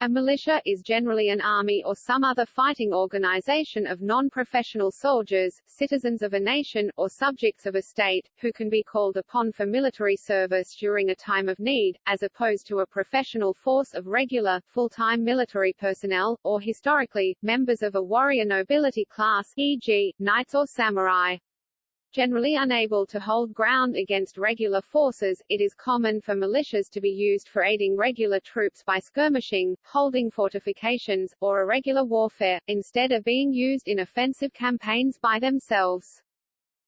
A militia is generally an army or some other fighting organization of non-professional soldiers, citizens of a nation, or subjects of a state, who can be called upon for military service during a time of need, as opposed to a professional force of regular, full-time military personnel, or historically, members of a warrior nobility class e.g., knights or samurai. Generally unable to hold ground against regular forces, it is common for militias to be used for aiding regular troops by skirmishing, holding fortifications, or irregular warfare, instead of being used in offensive campaigns by themselves.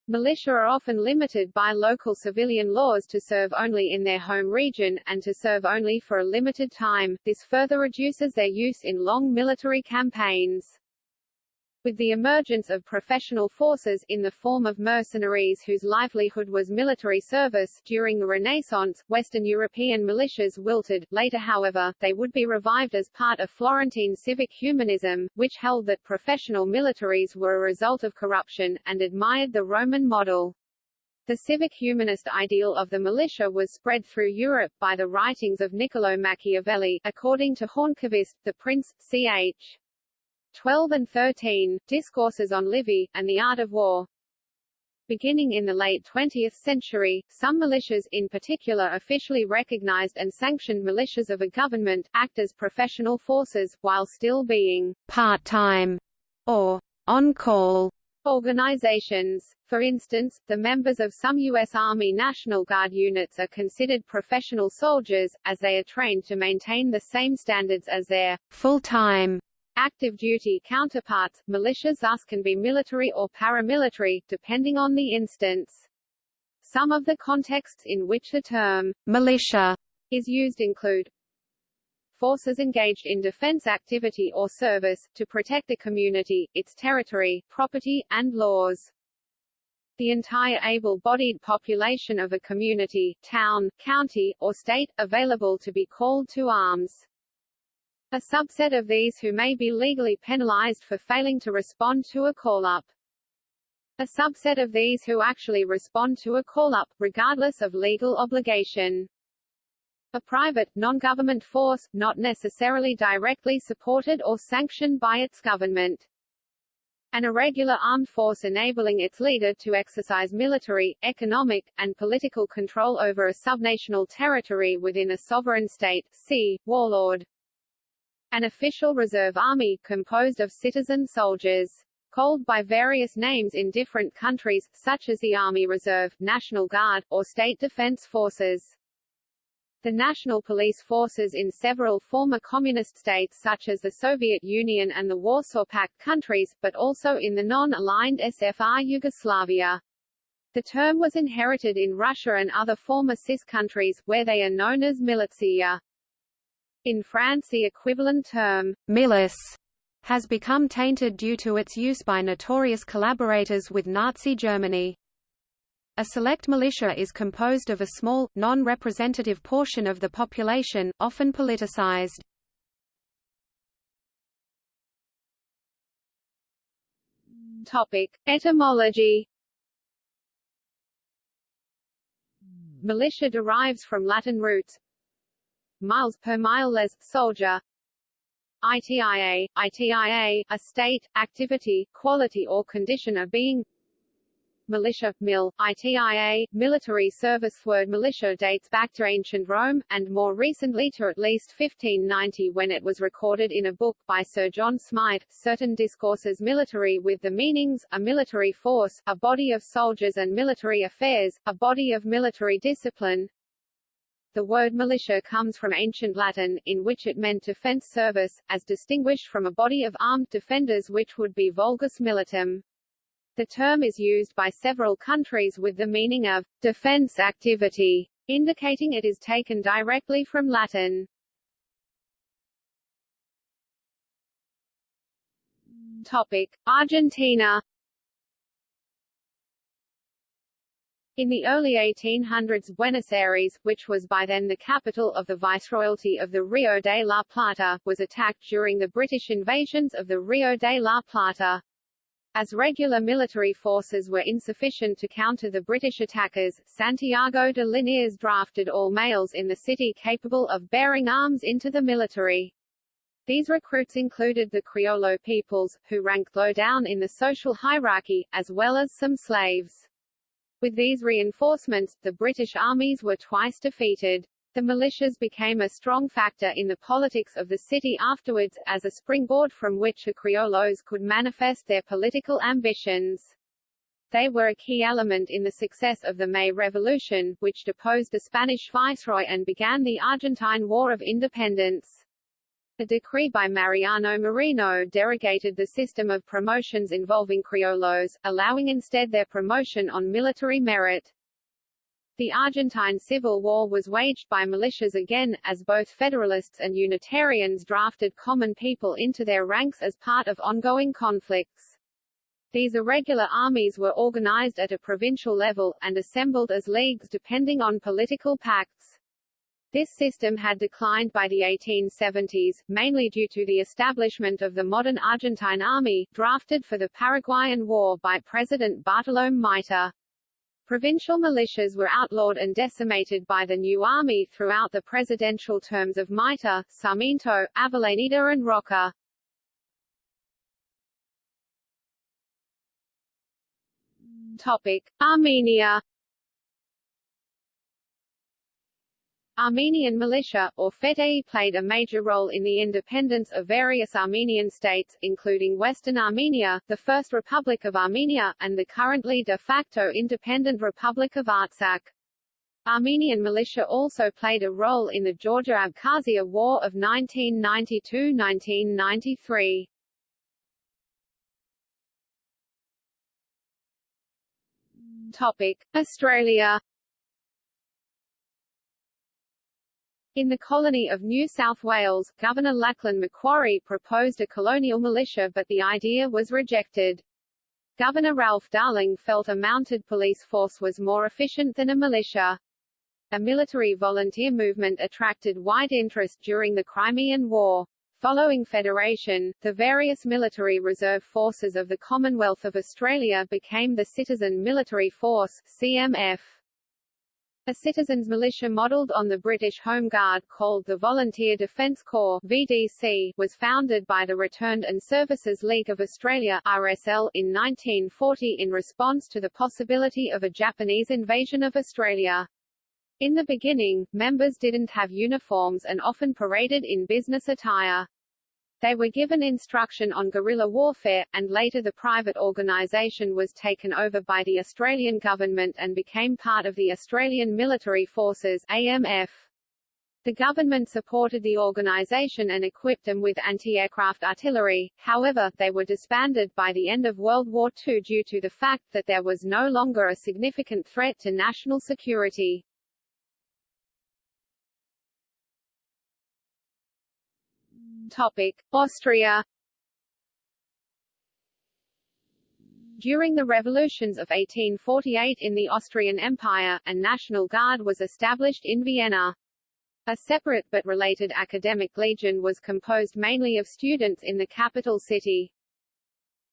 Militia are often limited by local civilian laws to serve only in their home region, and to serve only for a limited time, this further reduces their use in long military campaigns. With the emergence of professional forces in the form of mercenaries whose livelihood was military service, during the Renaissance, Western European militias wilted, later however, they would be revived as part of Florentine civic humanism, which held that professional militaries were a result of corruption, and admired the Roman model. The civic humanist ideal of the militia was spread through Europe by the writings of Niccolo Machiavelli, according to Hörnqvist, the Prince, ch. 12 and 13, Discourses on Livy, and the Art of War. Beginning in the late 20th century, some militias, in particular officially recognized and sanctioned militias of a government, act as professional forces, while still being part-time or on-call organizations. For instance, the members of some U.S. Army National Guard units are considered professional soldiers, as they are trained to maintain the same standards as their full-time active duty counterparts. Militias thus can be military or paramilitary, depending on the instance. Some of the contexts in which the term militia is used include forces engaged in defense activity or service, to protect the community, its territory, property, and laws. The entire able-bodied population of a community, town, county, or state, available to be called to arms. A subset of these who may be legally penalized for failing to respond to a call-up. A subset of these who actually respond to a call-up, regardless of legal obligation. A private, non-government force, not necessarily directly supported or sanctioned by its government. An irregular armed force enabling its leader to exercise military, economic, and political control over a subnational territory within a sovereign state, see, warlord. An official reserve army, composed of citizen soldiers called by various names in different countries, such as the Army Reserve, National Guard, or State Defense Forces. The national police forces in several former communist states such as the Soviet Union and the Warsaw Pact countries, but also in the non-aligned SFR Yugoslavia. The term was inherited in Russia and other former CIS countries, where they are known as militsia. In France the equivalent term, milice, has become tainted due to its use by notorious collaborators with Nazi Germany. A select militia is composed of a small, non-representative portion of the population, often politicized. Topic. Etymology Militia derives from Latin roots miles per mile less, soldier. ITIA, ITIA, a state, activity, quality or condition of being. Militia, mil, ITIA, military service word militia dates back to ancient Rome, and more recently to at least 1590 when it was recorded in a book by Sir John Smythe, Certain Discourses Military with the meanings, a military force, a body of soldiers and military affairs, a body of military discipline, the word militia comes from ancient Latin, in which it meant defense service, as distinguished from a body of armed defenders which would be vulgus militum. The term is used by several countries with the meaning of defense activity, indicating it is taken directly from Latin. Topic: Argentina In the early 1800s Buenos Aires, which was by then the capital of the Viceroyalty of the Rio de la Plata, was attacked during the British invasions of the Rio de la Plata. As regular military forces were insufficient to counter the British attackers, Santiago de Liniers drafted all males in the city capable of bearing arms into the military. These recruits included the Criollo peoples, who ranked low down in the social hierarchy, as well as some slaves. With these reinforcements, the British armies were twice defeated. The militias became a strong factor in the politics of the city afterwards, as a springboard from which the Criollos could manifest their political ambitions. They were a key element in the success of the May Revolution, which deposed the Spanish viceroy and began the Argentine War of Independence. A decree by Mariano Moreno derogated the system of promotions involving criollos, allowing instead their promotion on military merit. The Argentine Civil War was waged by militias again, as both Federalists and Unitarians drafted common people into their ranks as part of ongoing conflicts. These irregular armies were organized at a provincial level, and assembled as leagues depending on political pacts. This system had declined by the 1870s, mainly due to the establishment of the modern Argentine army, drafted for the Paraguayan War by President Bartolomé Mitre. Provincial militias were outlawed and decimated by the new army throughout the presidential terms of Mitre, Sarmiento, Avellaneda and Roca. Topic. Armenia Armenian militia, or FETE played a major role in the independence of various Armenian states, including Western Armenia, the First Republic of Armenia, and the currently de facto independent Republic of Artsakh. Armenian militia also played a role in the Georgia-Abkhazia War of 1992–1993. Topic: Australia In the colony of New South Wales, Governor Lachlan Macquarie proposed a colonial militia but the idea was rejected. Governor Ralph Darling felt a mounted police force was more efficient than a militia. A military volunteer movement attracted wide interest during the Crimean War. Following Federation, the various military reserve forces of the Commonwealth of Australia became the Citizen Military Force CMF. A citizens' militia modelled on the British Home Guard called the Volunteer Defence Corps VDC, was founded by the Returned and Services League of Australia RSL, in 1940 in response to the possibility of a Japanese invasion of Australia. In the beginning, members didn't have uniforms and often paraded in business attire. They were given instruction on guerrilla warfare, and later the private organisation was taken over by the Australian government and became part of the Australian Military Forces AMF. The government supported the organisation and equipped them with anti-aircraft artillery, however, they were disbanded by the end of World War II due to the fact that there was no longer a significant threat to national security. Topic: Austria During the revolutions of 1848 in the Austrian Empire, a National Guard was established in Vienna. A separate but related academic legion was composed mainly of students in the capital city.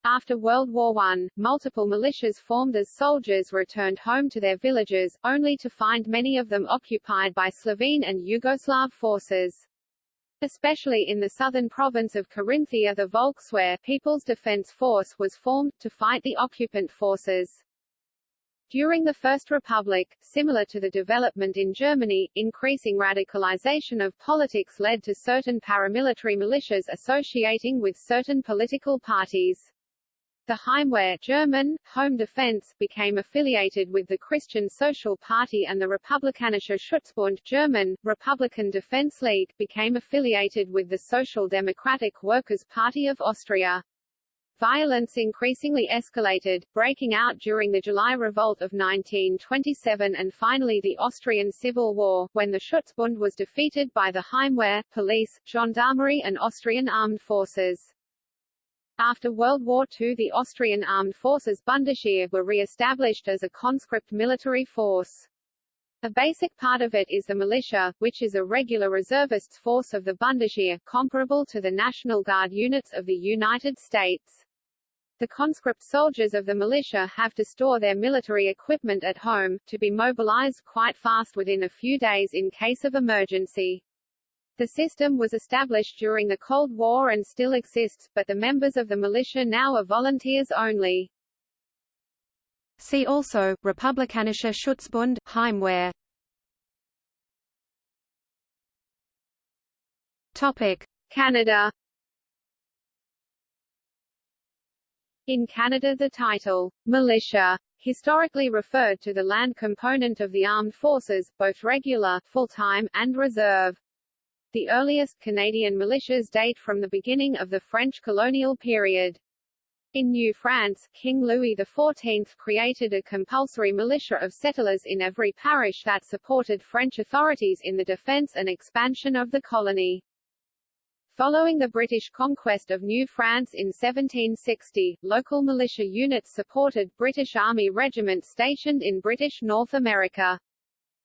After World War I, multiple militias formed as soldiers returned home to their villages, only to find many of them occupied by Slovene and Yugoslav forces. Especially in the southern province of Carinthia the Volkswehr People's Defense Force was formed, to fight the occupant forces. During the First Republic, similar to the development in Germany, increasing radicalization of politics led to certain paramilitary militias associating with certain political parties. The Heimwehr German, Home Defense became affiliated with the Christian Social Party and the Republikanische Schutzbund German, Republican Defense League became affiliated with the Social Democratic Workers' Party of Austria. Violence increasingly escalated, breaking out during the July Revolt of 1927 and finally the Austrian Civil War, when the Schutzbund was defeated by the Heimwehr, police, gendarmerie and Austrian armed forces. After World War II the Austrian Armed Forces Bundesheer were re-established as a conscript military force. A basic part of it is the militia, which is a regular reservists force of the Bundesheer, comparable to the National Guard units of the United States. The conscript soldiers of the militia have to store their military equipment at home, to be mobilized quite fast within a few days in case of emergency. The system was established during the Cold War and still exists, but the members of the militia now are volunteers only. See also, Republikanische Schutzbund, Heimwehr Topic. Canada In Canada the title, militia, historically referred to the land component of the armed forces, both regular, full-time, and reserve. The earliest Canadian militias date from the beginning of the French colonial period. In New France, King Louis XIV created a compulsory militia of settlers in every parish that supported French authorities in the defense and expansion of the colony. Following the British conquest of New France in 1760, local militia units supported British Army regiments stationed in British North America.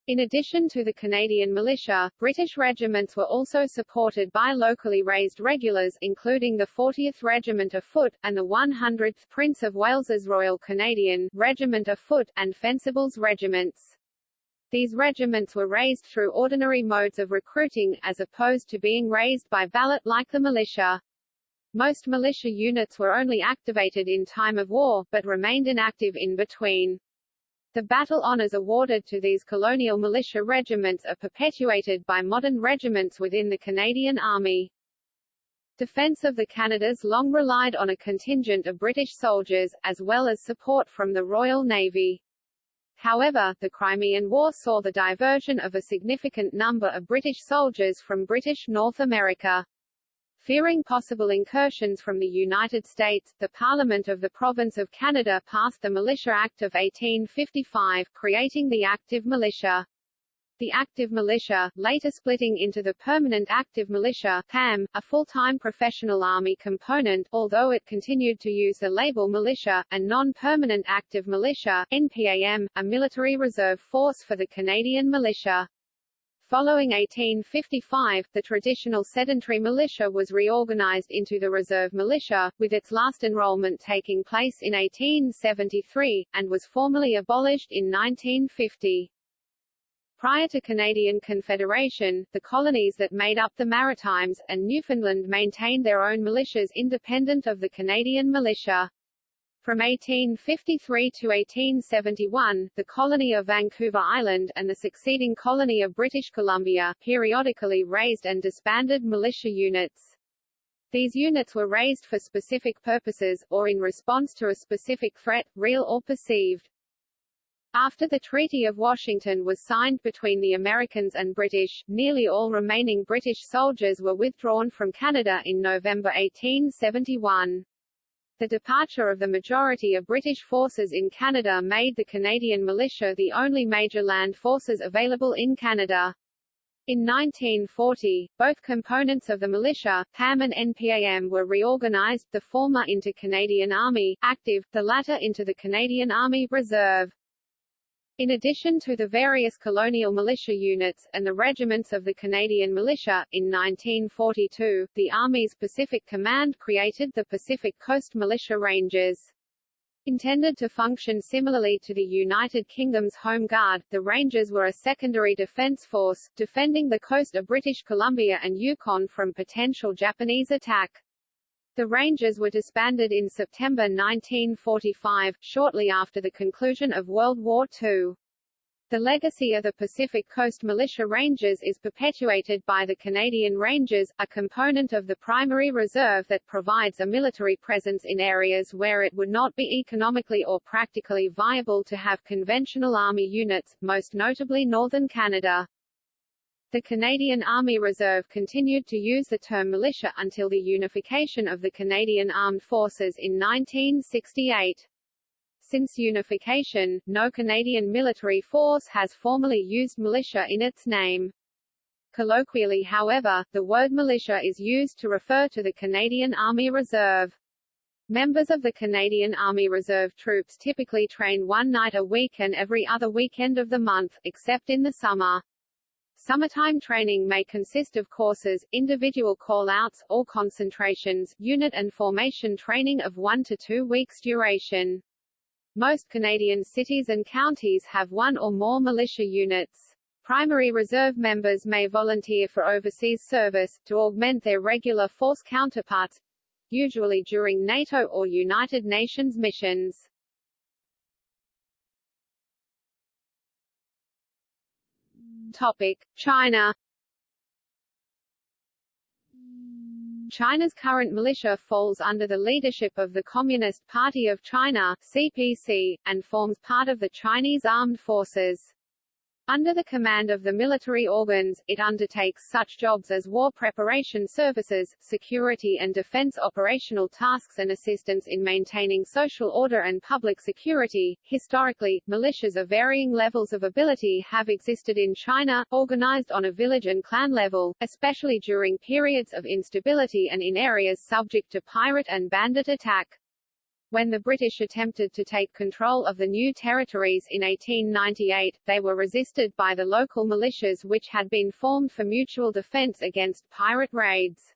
In addition to the Canadian militia, British regiments were also supported by locally raised regulars including the 40th Regiment of Foot, and the 100th Prince of Wales's Royal Canadian Regiment of Foot, and Fencibles regiments. These regiments were raised through ordinary modes of recruiting, as opposed to being raised by ballot like the militia. Most militia units were only activated in time of war, but remained inactive in between. The battle honours awarded to these colonial militia regiments are perpetuated by modern regiments within the Canadian Army. Defence of the Canadas long relied on a contingent of British soldiers, as well as support from the Royal Navy. However, the Crimean War saw the diversion of a significant number of British soldiers from British North America. Fearing possible incursions from the United States, the Parliament of the Province of Canada passed the Militia Act of 1855, creating the active militia the active militia, later splitting into the permanent active militia PAM, a full-time professional army component, although it continued to use the label militia, and non-permanent active militia NPAM, a military reserve force for the Canadian militia. Following 1855, the traditional sedentary militia was reorganized into the reserve militia, with its last enrollment taking place in 1873, and was formally abolished in 1950. Prior to Canadian Confederation, the colonies that made up the Maritimes, and Newfoundland maintained their own militias independent of the Canadian militia. From 1853 to 1871, the colony of Vancouver Island, and the succeeding colony of British Columbia, periodically raised and disbanded militia units. These units were raised for specific purposes, or in response to a specific threat, real or perceived. After the Treaty of Washington was signed between the Americans and British, nearly all remaining British soldiers were withdrawn from Canada in November 1871. The departure of the majority of British forces in Canada made the Canadian militia the only major land forces available in Canada. In 1940, both components of the militia, PAM and NPAM were reorganized, the former into Canadian Army, active, the latter into the Canadian Army, reserve. In addition to the various colonial militia units, and the regiments of the Canadian Militia, in 1942, the Army's Pacific Command created the Pacific Coast Militia Rangers. Intended to function similarly to the United Kingdom's Home Guard, the Rangers were a secondary defence force, defending the coast of British Columbia and Yukon from potential Japanese attack. The Rangers were disbanded in September 1945, shortly after the conclusion of World War II. The legacy of the Pacific Coast Militia Rangers is perpetuated by the Canadian Rangers, a component of the primary reserve that provides a military presence in areas where it would not be economically or practically viable to have conventional army units, most notably northern Canada. The Canadian Army Reserve continued to use the term militia until the unification of the Canadian Armed Forces in 1968. Since unification, no Canadian military force has formally used militia in its name. Colloquially however, the word militia is used to refer to the Canadian Army Reserve. Members of the Canadian Army Reserve troops typically train one night a week and every other weekend of the month, except in the summer. Summertime training may consist of courses, individual call-outs, or concentrations, unit and formation training of one to two weeks duration. Most Canadian cities and counties have one or more militia units. Primary reserve members may volunteer for overseas service, to augment their regular force counterparts, usually during NATO or United Nations missions. Topic: China China's current militia falls under the leadership of the Communist Party of China CPC, and forms part of the Chinese Armed Forces. Under the command of the military organs, it undertakes such jobs as war preparation services, security and defense operational tasks and assistance in maintaining social order and public security. Historically, militias of varying levels of ability have existed in China, organized on a village and clan level, especially during periods of instability and in areas subject to pirate and bandit attack. When the British attempted to take control of the new territories in 1898, they were resisted by the local militias which had been formed for mutual defence against pirate raids.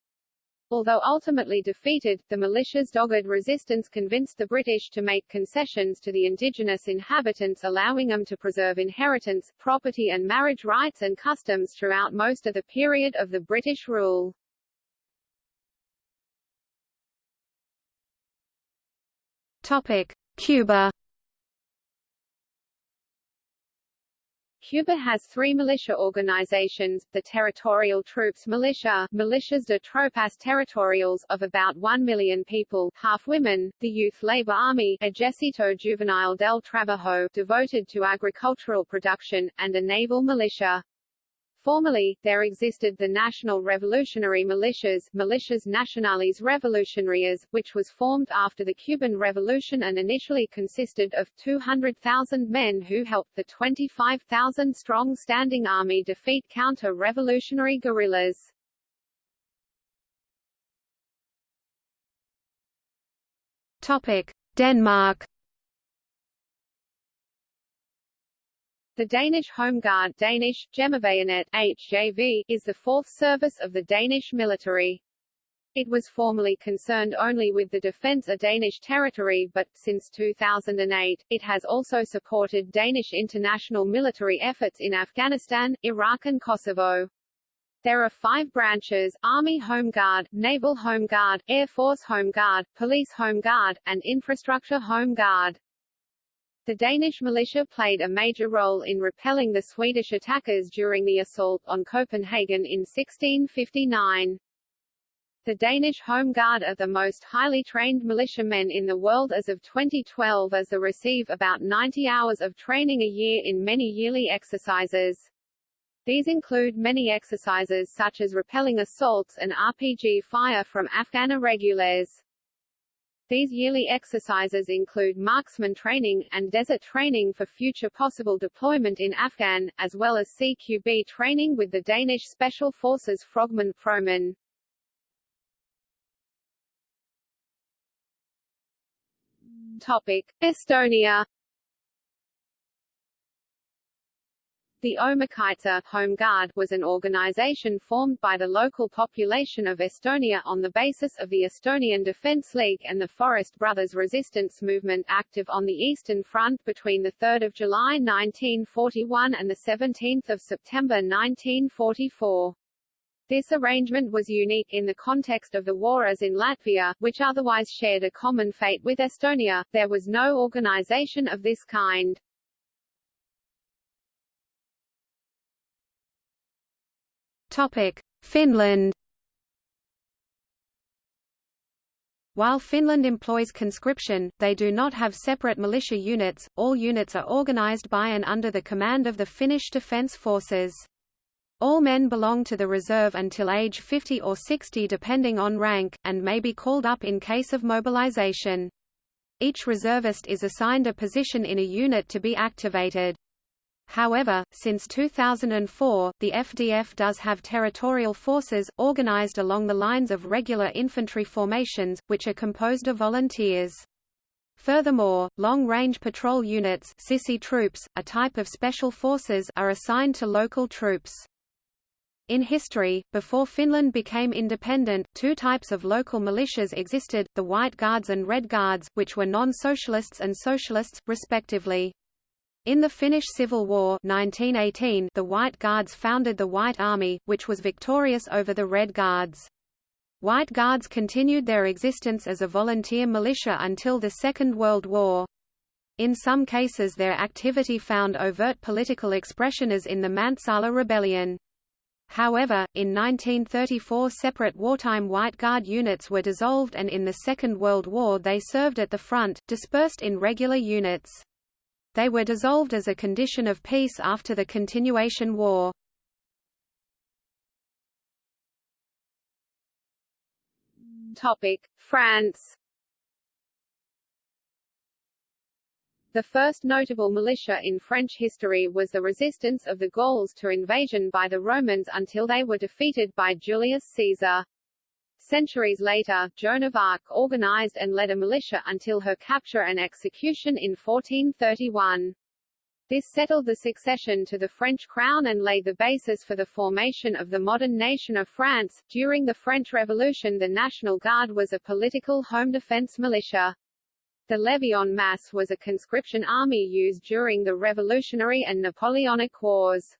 Although ultimately defeated, the militia's dogged resistance convinced the British to make concessions to the indigenous inhabitants allowing them to preserve inheritance, property and marriage rights and customs throughout most of the period of the British rule. Topic: Cuba. Cuba has three militia organizations, the Territorial Troops Militia Milicias de Tropas Territoriales of about 1 million people, half women, the Youth Labor Army Ejército Juvenil del Trabajo devoted to agricultural production, and a naval militia. Formerly, there existed the National Revolutionary Militias Milicias Nacionales Revolucionarias, which was formed after the Cuban Revolution and initially consisted of 200,000 men who helped the 25,000-strong standing army defeat counter-revolutionary guerrillas. Denmark The Danish Home Guard Danish, HJV, is the fourth service of the Danish military. It was formerly concerned only with the defence of Danish territory but, since 2008, it has also supported Danish international military efforts in Afghanistan, Iraq and Kosovo. There are five branches, Army Home Guard, Naval Home Guard, Air Force Home Guard, Police Home Guard, and Infrastructure Home Guard. The Danish militia played a major role in repelling the Swedish attackers during the assault on Copenhagen in 1659. The Danish Home Guard are the most highly trained militiamen in the world as of 2012 as they receive about 90 hours of training a year in many yearly exercises. These include many exercises such as repelling assaults and RPG fire from Afghan irregulars. These yearly exercises include marksman training, and desert training for future possible deployment in Afghan, as well as CQB training with the Danish Special Forces Frogman Froman. Topic. Estonia The Omakaitse Home Guard was an organization formed by the local population of Estonia on the basis of the Estonian Defence League and the Forest Brothers resistance movement active on the Eastern Front between 3 July 1941 and 17 September 1944. This arrangement was unique in the context of the war as in Latvia, which otherwise shared a common fate with Estonia, there was no organization of this kind. Topic: Finland. While Finland employs conscription, they do not have separate militia units, all units are organized by and under the command of the Finnish Defence Forces. All men belong to the reserve until age 50 or 60 depending on rank, and may be called up in case of mobilization. Each reservist is assigned a position in a unit to be activated. However, since 2004, the FDF does have territorial forces, organized along the lines of regular infantry formations, which are composed of volunteers. Furthermore, long-range patrol units Sissi troops, a type of special forces are assigned to local troops. In history, before Finland became independent, two types of local militias existed, the White Guards and Red Guards, which were non-socialists and socialists, respectively. In the Finnish Civil War 1918, the White Guards founded the White Army, which was victorious over the Red Guards. White Guards continued their existence as a volunteer militia until the Second World War. In some cases their activity found overt political expression as in the Mäntsälä Rebellion. However, in 1934 separate wartime White Guard units were dissolved and in the Second World War they served at the front, dispersed in regular units. They were dissolved as a condition of peace after the Continuation War. Topic: France. The first notable militia in French history was the resistance of the Gauls to invasion by the Romans until they were defeated by Julius Caesar. Centuries later, Joan of Arc organized and led a militia until her capture and execution in 1431. This settled the succession to the French crown and laid the basis for the formation of the modern nation of France. During the French Revolution the National Guard was a political home defense militia. The Levée en masse was a conscription army used during the Revolutionary and Napoleonic Wars.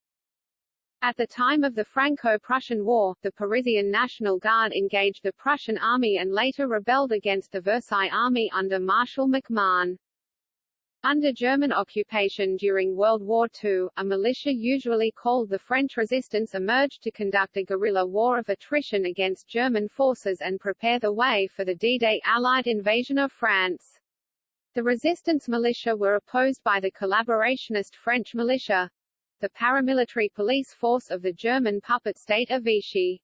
At the time of the Franco-Prussian War, the Parisian National Guard engaged the Prussian army and later rebelled against the Versailles army under Marshal MacMahon. Under German occupation during World War II, a militia usually called the French Resistance emerged to conduct a guerrilla war of attrition against German forces and prepare the way for the D-Day Allied invasion of France. The resistance militia were opposed by the collaborationist French militia, the paramilitary police force of the German puppet state of Vichy.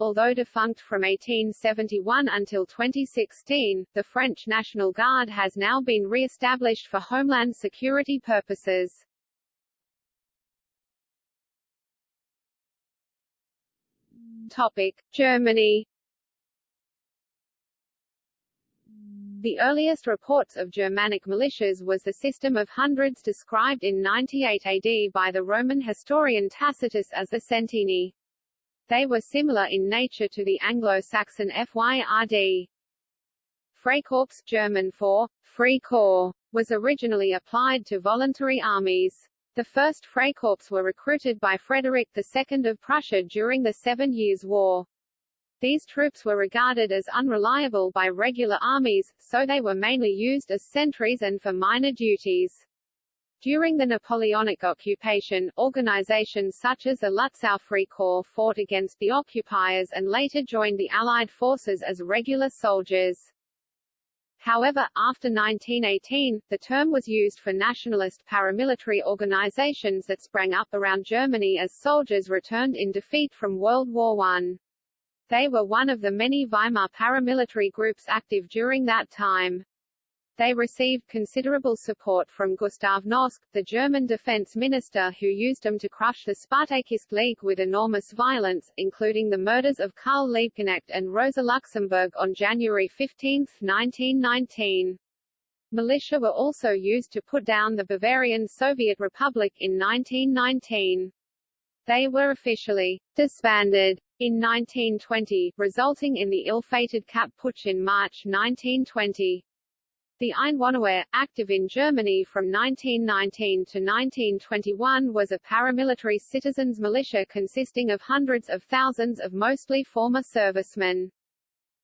Although defunct from 1871 until 2016, the French National Guard has now been re-established for homeland security purposes. Topic: Germany The earliest reports of Germanic militias was the system of hundreds described in 98 AD by the Roman historian Tacitus as the centeni. They were similar in nature to the Anglo-Saxon FYRD. Freikorps German for Free Corps, was originally applied to voluntary armies. The first Freikorps were recruited by Frederick II of Prussia during the Seven Years' War. These troops were regarded as unreliable by regular armies, so they were mainly used as sentries and for minor duties. During the Napoleonic occupation, organizations such as the Lutzow Corps fought against the occupiers and later joined the Allied forces as regular soldiers. However, after 1918, the term was used for nationalist paramilitary organizations that sprang up around Germany as soldiers returned in defeat from World War I. They were one of the many Weimar paramilitary groups active during that time. They received considerable support from Gustav Noske, the German defense minister who used them to crush the Spartacist League with enormous violence, including the murders of Karl Liebknecht and Rosa Luxemburg on January 15, 1919. Militia were also used to put down the Bavarian Soviet Republic in 1919. They were officially disbanded in 1920, resulting in the ill-fated Kapp Putsch in March 1920. The Einwohnerwehr, active in Germany from 1919 to 1921 was a paramilitary citizens militia consisting of hundreds of thousands of mostly former servicemen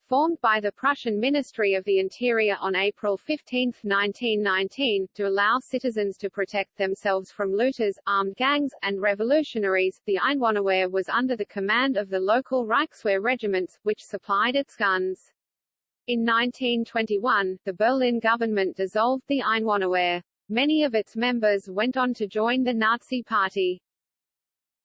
formed by the Prussian Ministry of the Interior on April 15, 1919, to allow citizens to protect themselves from looters, armed gangs, and revolutionaries. The Einwohnerwehr was under the command of the local Reichswehr regiments, which supplied its guns. In 1921, the Berlin government dissolved the Einwohnerwehr. Many of its members went on to join the Nazi Party.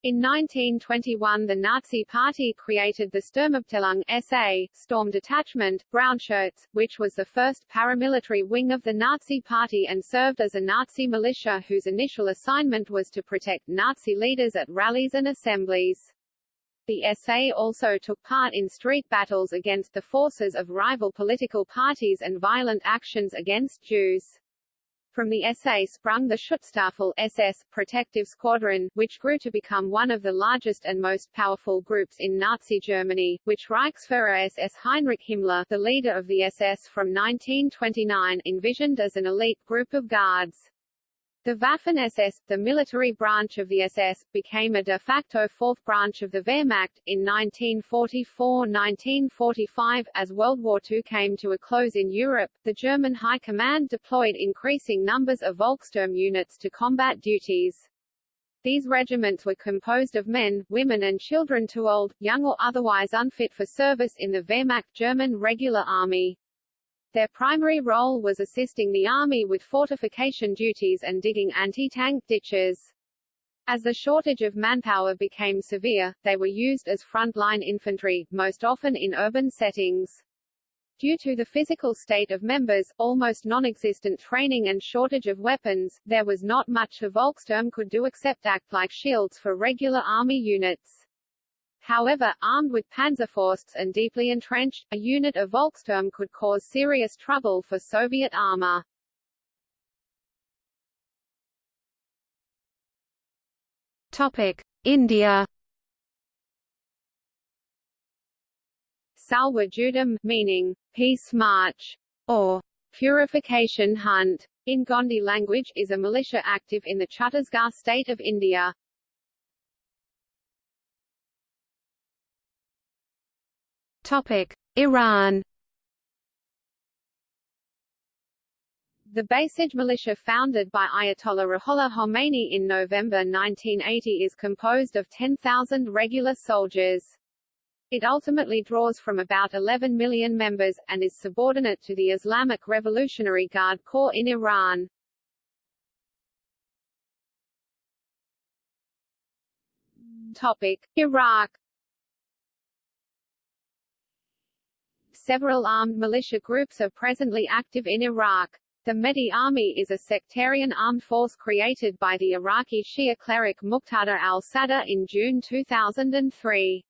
In 1921 the Nazi Party created the Sturmabteilung SA, Storm Detachment, Brownshirts, which was the first paramilitary wing of the Nazi Party and served as a Nazi militia whose initial assignment was to protect Nazi leaders at rallies and assemblies. The SA also took part in street battles against the forces of rival political parties and violent actions against Jews. From the SA sprung the Schutzstaffel SS protective squadron, which grew to become one of the largest and most powerful groups in Nazi Germany, which Reichsfuhrer SS Heinrich Himmler, the leader of the SS from 1929, envisioned as an elite group of guards. The Waffen-SS, the military branch of the SS, became a de facto fourth branch of the Wehrmacht, in 1944–1945. As World War II came to a close in Europe, the German High Command deployed increasing numbers of Volkssturm units to combat duties. These regiments were composed of men, women and children too old, young or otherwise unfit for service in the Wehrmacht German regular army. Their primary role was assisting the army with fortification duties and digging anti-tank ditches. As the shortage of manpower became severe, they were used as front-line infantry, most often in urban settings. Due to the physical state of members, almost non-existent training and shortage of weapons, there was not much the Volkssturm could do except act like shields for regular army units. However, armed with Panzerfausts and deeply entrenched, a unit of Volkssturm could cause serious trouble for Soviet armor. Topic: India. Salwa Judum, meaning peace march or purification hunt in Gondi language, is a militia active in the Chhattisgarh state of India. Iran. The Basij militia founded by Ayatollah Ruhollah Khomeini in November 1980 is composed of 10,000 regular soldiers. It ultimately draws from about 11 million members, and is subordinate to the Islamic Revolutionary Guard Corps in Iran. Topic. Iraq Several armed militia groups are presently active in Iraq. The Mahdi Army is a sectarian armed force created by the Iraqi Shia cleric Muqtada al-Sadr in June 2003.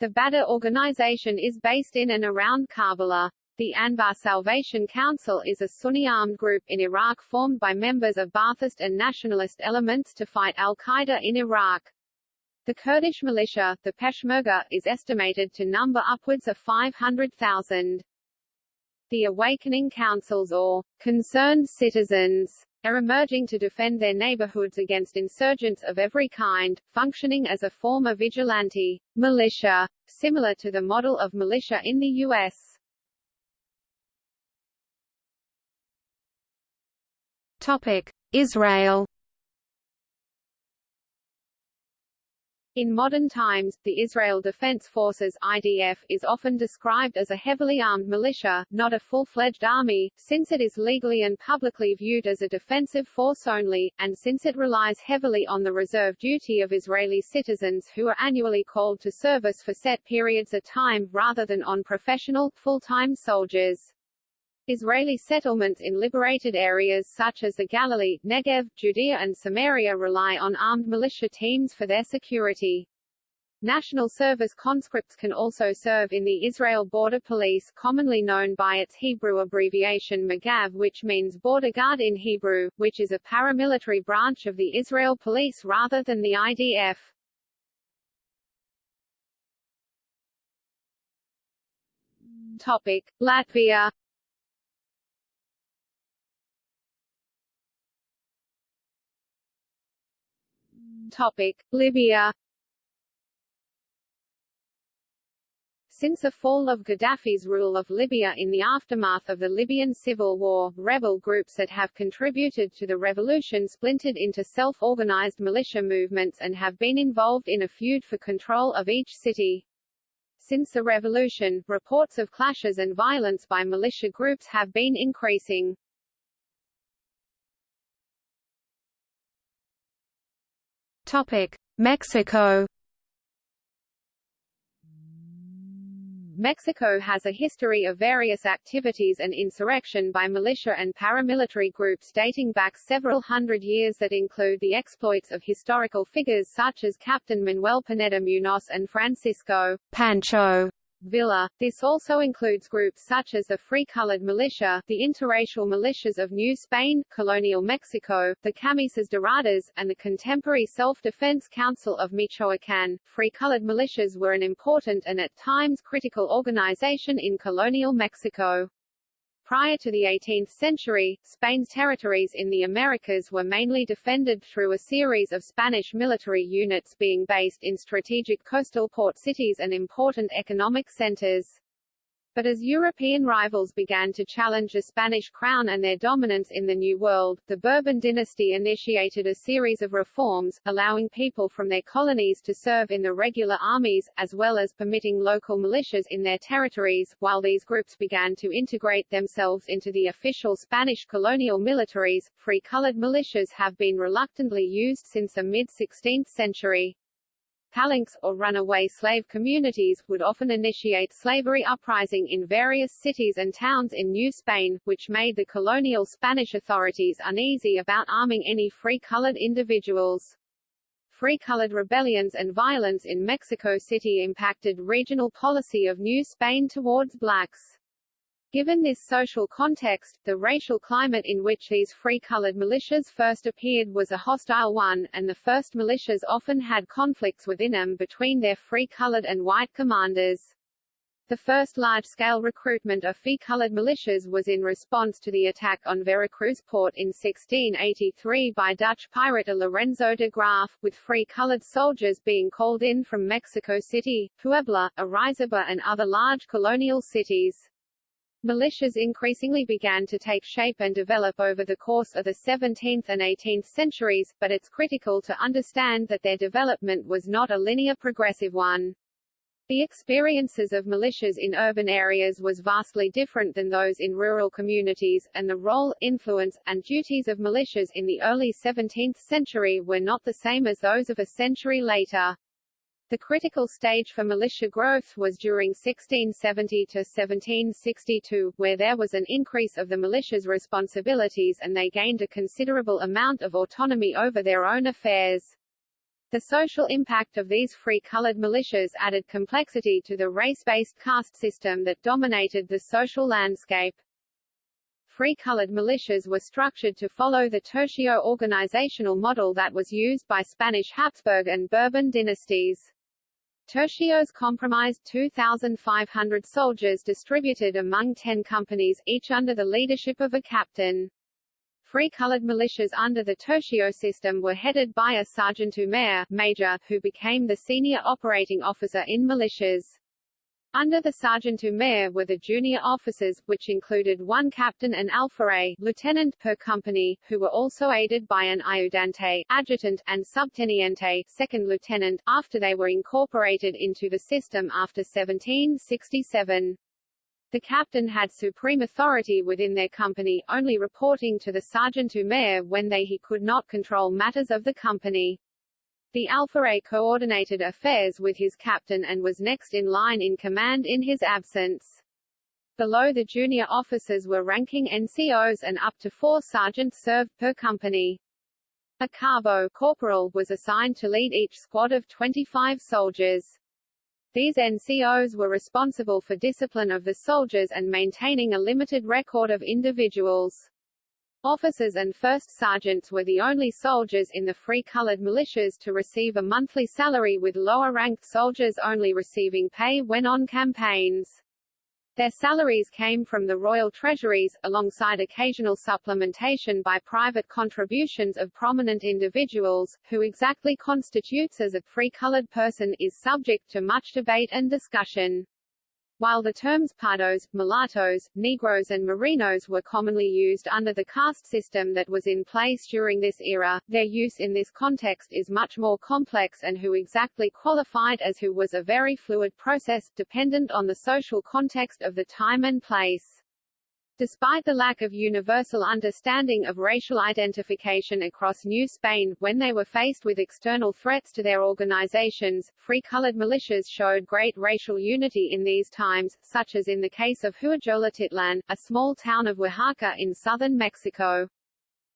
The Badr organization is based in and around Karbala. The Anbar Salvation Council is a Sunni armed group in Iraq formed by members of Ba'athist and nationalist elements to fight al-Qaeda in Iraq. The Kurdish militia, the Peshmerga, is estimated to number upwards of 500,000. The awakening councils or concerned citizens are emerging to defend their neighborhoods against insurgents of every kind, functioning as a form of vigilante militia, similar to the model of militia in the U.S. Topic: Israel In modern times, the Israel Defense Forces IDF is often described as a heavily armed militia, not a full-fledged army, since it is legally and publicly viewed as a defensive force only, and since it relies heavily on the reserve duty of Israeli citizens who are annually called to service for set periods of time, rather than on professional, full-time soldiers. Israeli settlements in liberated areas such as the Galilee, Negev, Judea and Samaria rely on armed militia teams for their security. National service conscripts can also serve in the Israel Border Police commonly known by its Hebrew abbreviation Magav which means border guard in Hebrew, which is a paramilitary branch of the Israel Police rather than the IDF. Topic. Latvia Topic: Libya Since the fall of Gaddafi's rule of Libya in the aftermath of the Libyan civil war, rebel groups that have contributed to the revolution splintered into self-organized militia movements and have been involved in a feud for control of each city. Since the revolution, reports of clashes and violence by militia groups have been increasing. Topic: Mexico. Mexico has a history of various activities and insurrection by militia and paramilitary groups dating back several hundred years that include the exploits of historical figures such as Captain Manuel Pineda Munoz and Francisco Pancho Villa. This also includes groups such as the Free Colored Militia, the interracial militias of New Spain, colonial Mexico, the Camisas Doradas, and the contemporary Self-Defense Council of Michoacán. Free Colored militias were an important and at times critical organization in colonial Mexico. Prior to the 18th century, Spain's territories in the Americas were mainly defended through a series of Spanish military units being based in strategic coastal port cities and important economic centers. But as European rivals began to challenge the Spanish crown and their dominance in the New World, the Bourbon dynasty initiated a series of reforms, allowing people from their colonies to serve in the regular armies, as well as permitting local militias in their territories, while these groups began to integrate themselves into the official Spanish colonial militaries. Free-colored militias have been reluctantly used since the mid-16th century. Palenques, or runaway slave communities, would often initiate slavery uprising in various cities and towns in New Spain, which made the colonial Spanish authorities uneasy about arming any free-colored individuals. Free-colored rebellions and violence in Mexico City impacted regional policy of New Spain towards blacks. Given this social context, the racial climate in which these free-colored militias first appeared was a hostile one, and the first militias often had conflicts within them between their free-colored and white commanders. The first large-scale recruitment of free-colored militias was in response to the attack on Veracruz port in 1683 by Dutch pirate Lorenzo de Graaf, with free-colored soldiers being called in from Mexico City, Puebla, Orizaba and other large colonial cities. Militias increasingly began to take shape and develop over the course of the 17th and 18th centuries, but it's critical to understand that their development was not a linear progressive one. The experiences of militias in urban areas was vastly different than those in rural communities, and the role, influence, and duties of militias in the early 17th century were not the same as those of a century later. The critical stage for militia growth was during 1670 to 1762, where there was an increase of the militia's responsibilities and they gained a considerable amount of autonomy over their own affairs. The social impact of these free-colored militias added complexity to the race-based caste system that dominated the social landscape. Free-colored militias were structured to follow the tercio organizational model that was used by Spanish Habsburg and Bourbon dynasties. Tercios comprised 2,500 soldiers distributed among 10 companies, each under the leadership of a captain. Free-colored militias under the tercio system were headed by a sergeant-mayor major, who became the senior operating officer in militias. Under the sergeant-mayor were the junior officers, which included one captain and alferez lieutenant per company, who were also aided by an ayudante adjutant, and subteniente second lieutenant, after they were incorporated into the system after 1767. The captain had supreme authority within their company, only reporting to the sergeant-mayor when they he could not control matters of the company. The Alferez coordinated affairs with his captain and was next in line in command in his absence. Below the junior officers were ranking NCOs and up to four sergeants served per company. A cabo corporal was assigned to lead each squad of 25 soldiers. These NCOs were responsible for discipline of the soldiers and maintaining a limited record of individuals. Officers and first sergeants were the only soldiers in the free-colored militias to receive a monthly salary with lower-ranked soldiers only receiving pay when on campaigns. Their salaries came from the royal treasuries, alongside occasional supplementation by private contributions of prominent individuals, who exactly constitutes as a free-colored person is subject to much debate and discussion. While the terms pardos, mulattoes, negroes and morenos were commonly used under the caste system that was in place during this era, their use in this context is much more complex and who exactly qualified as who was a very fluid process, dependent on the social context of the time and place. Despite the lack of universal understanding of racial identification across New Spain, when they were faced with external threats to their organizations, free-colored militias showed great racial unity in these times, such as in the case of Huejotlipan, a small town of Oaxaca in southern Mexico.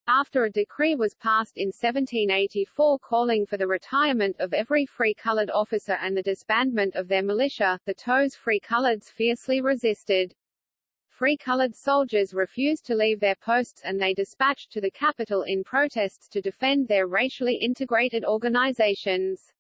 After a decree was passed in 1784 calling for the retirement of every free-colored officer and the disbandment of their militia, the Toes free-coloreds fiercely resisted. Free-colored soldiers refused to leave their posts and they dispatched to the capital in protests to defend their racially integrated organizations.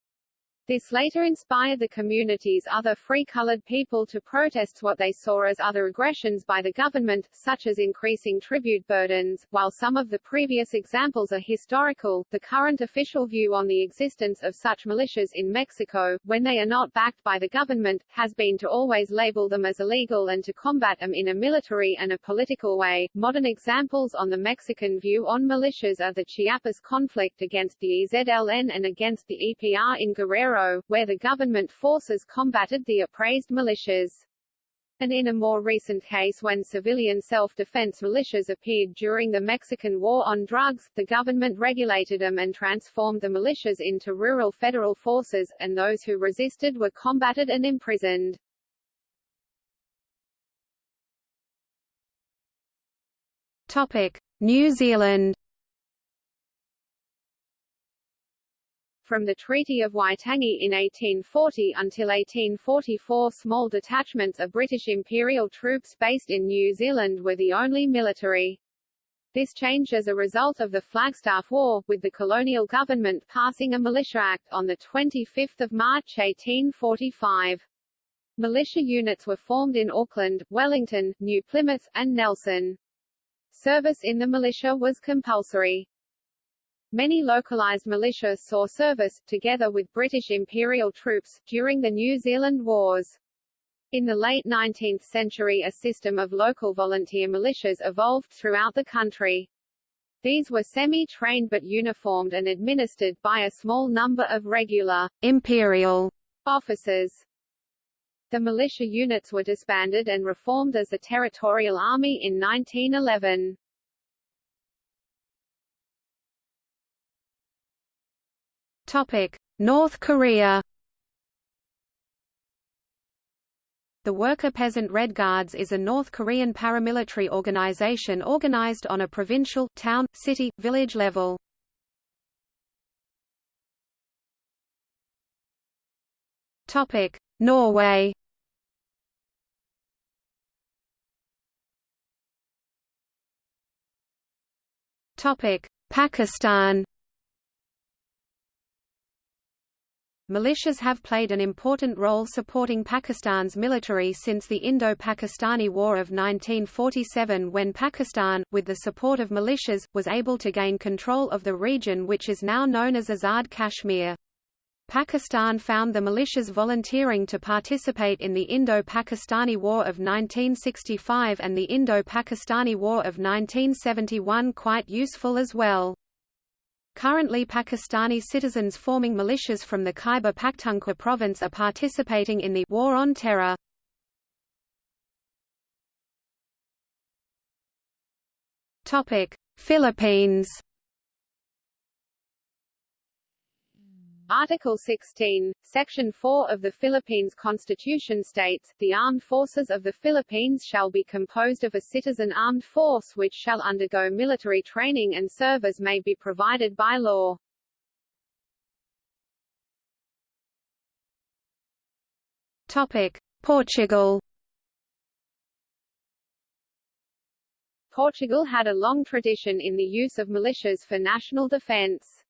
This later inspired the community's other free-colored people to protest what they saw as other aggressions by the government, such as increasing tribute burdens. While some of the previous examples are historical, the current official view on the existence of such militias in Mexico, when they are not backed by the government, has been to always label them as illegal and to combat them in a military and a political way. Modern examples on the Mexican view on militias are the Chiapas conflict against the EZLN and against the EPR in Guerrero where the government forces combated the appraised militias. And in a more recent case when civilian self-defense militias appeared during the Mexican War on Drugs, the government regulated them and transformed the militias into rural federal forces, and those who resisted were combated and imprisoned. Topic: New Zealand From the Treaty of Waitangi in 1840 until 1844 small detachments of British Imperial troops based in New Zealand were the only military. This changed as a result of the Flagstaff War, with the colonial government passing a Militia Act on 25 March 1845. Militia units were formed in Auckland, Wellington, New Plymouth, and Nelson. Service in the militia was compulsory. Many localized militia saw service, together with British Imperial troops, during the New Zealand Wars. In the late 19th century a system of local volunteer militias evolved throughout the country. These were semi-trained but uniformed and administered by a small number of regular imperial officers. The militia units were disbanded and reformed as the Territorial Army in 1911. North Korea. The Worker Peasant Red Guards is a North Korean paramilitary organization organized on a provincial, town, city, village level. Topic: Norway. Topic: Pakistan. Militias have played an important role supporting Pakistan's military since the Indo-Pakistani War of 1947 when Pakistan, with the support of militias, was able to gain control of the region which is now known as Azad Kashmir. Pakistan found the militias volunteering to participate in the Indo-Pakistani War of 1965 and the Indo-Pakistani War of 1971 quite useful as well. Currently Pakistani citizens forming militias from the Khyber Pakhtunkhwa province are participating in the War on Terror. Philippines Article 16, Section 4 of the Philippines Constitution states, the armed forces of the Philippines shall be composed of a citizen armed force which shall undergo military training and serve as may be provided by law. Topic. Portugal Portugal had a long tradition in the use of militias for national defence.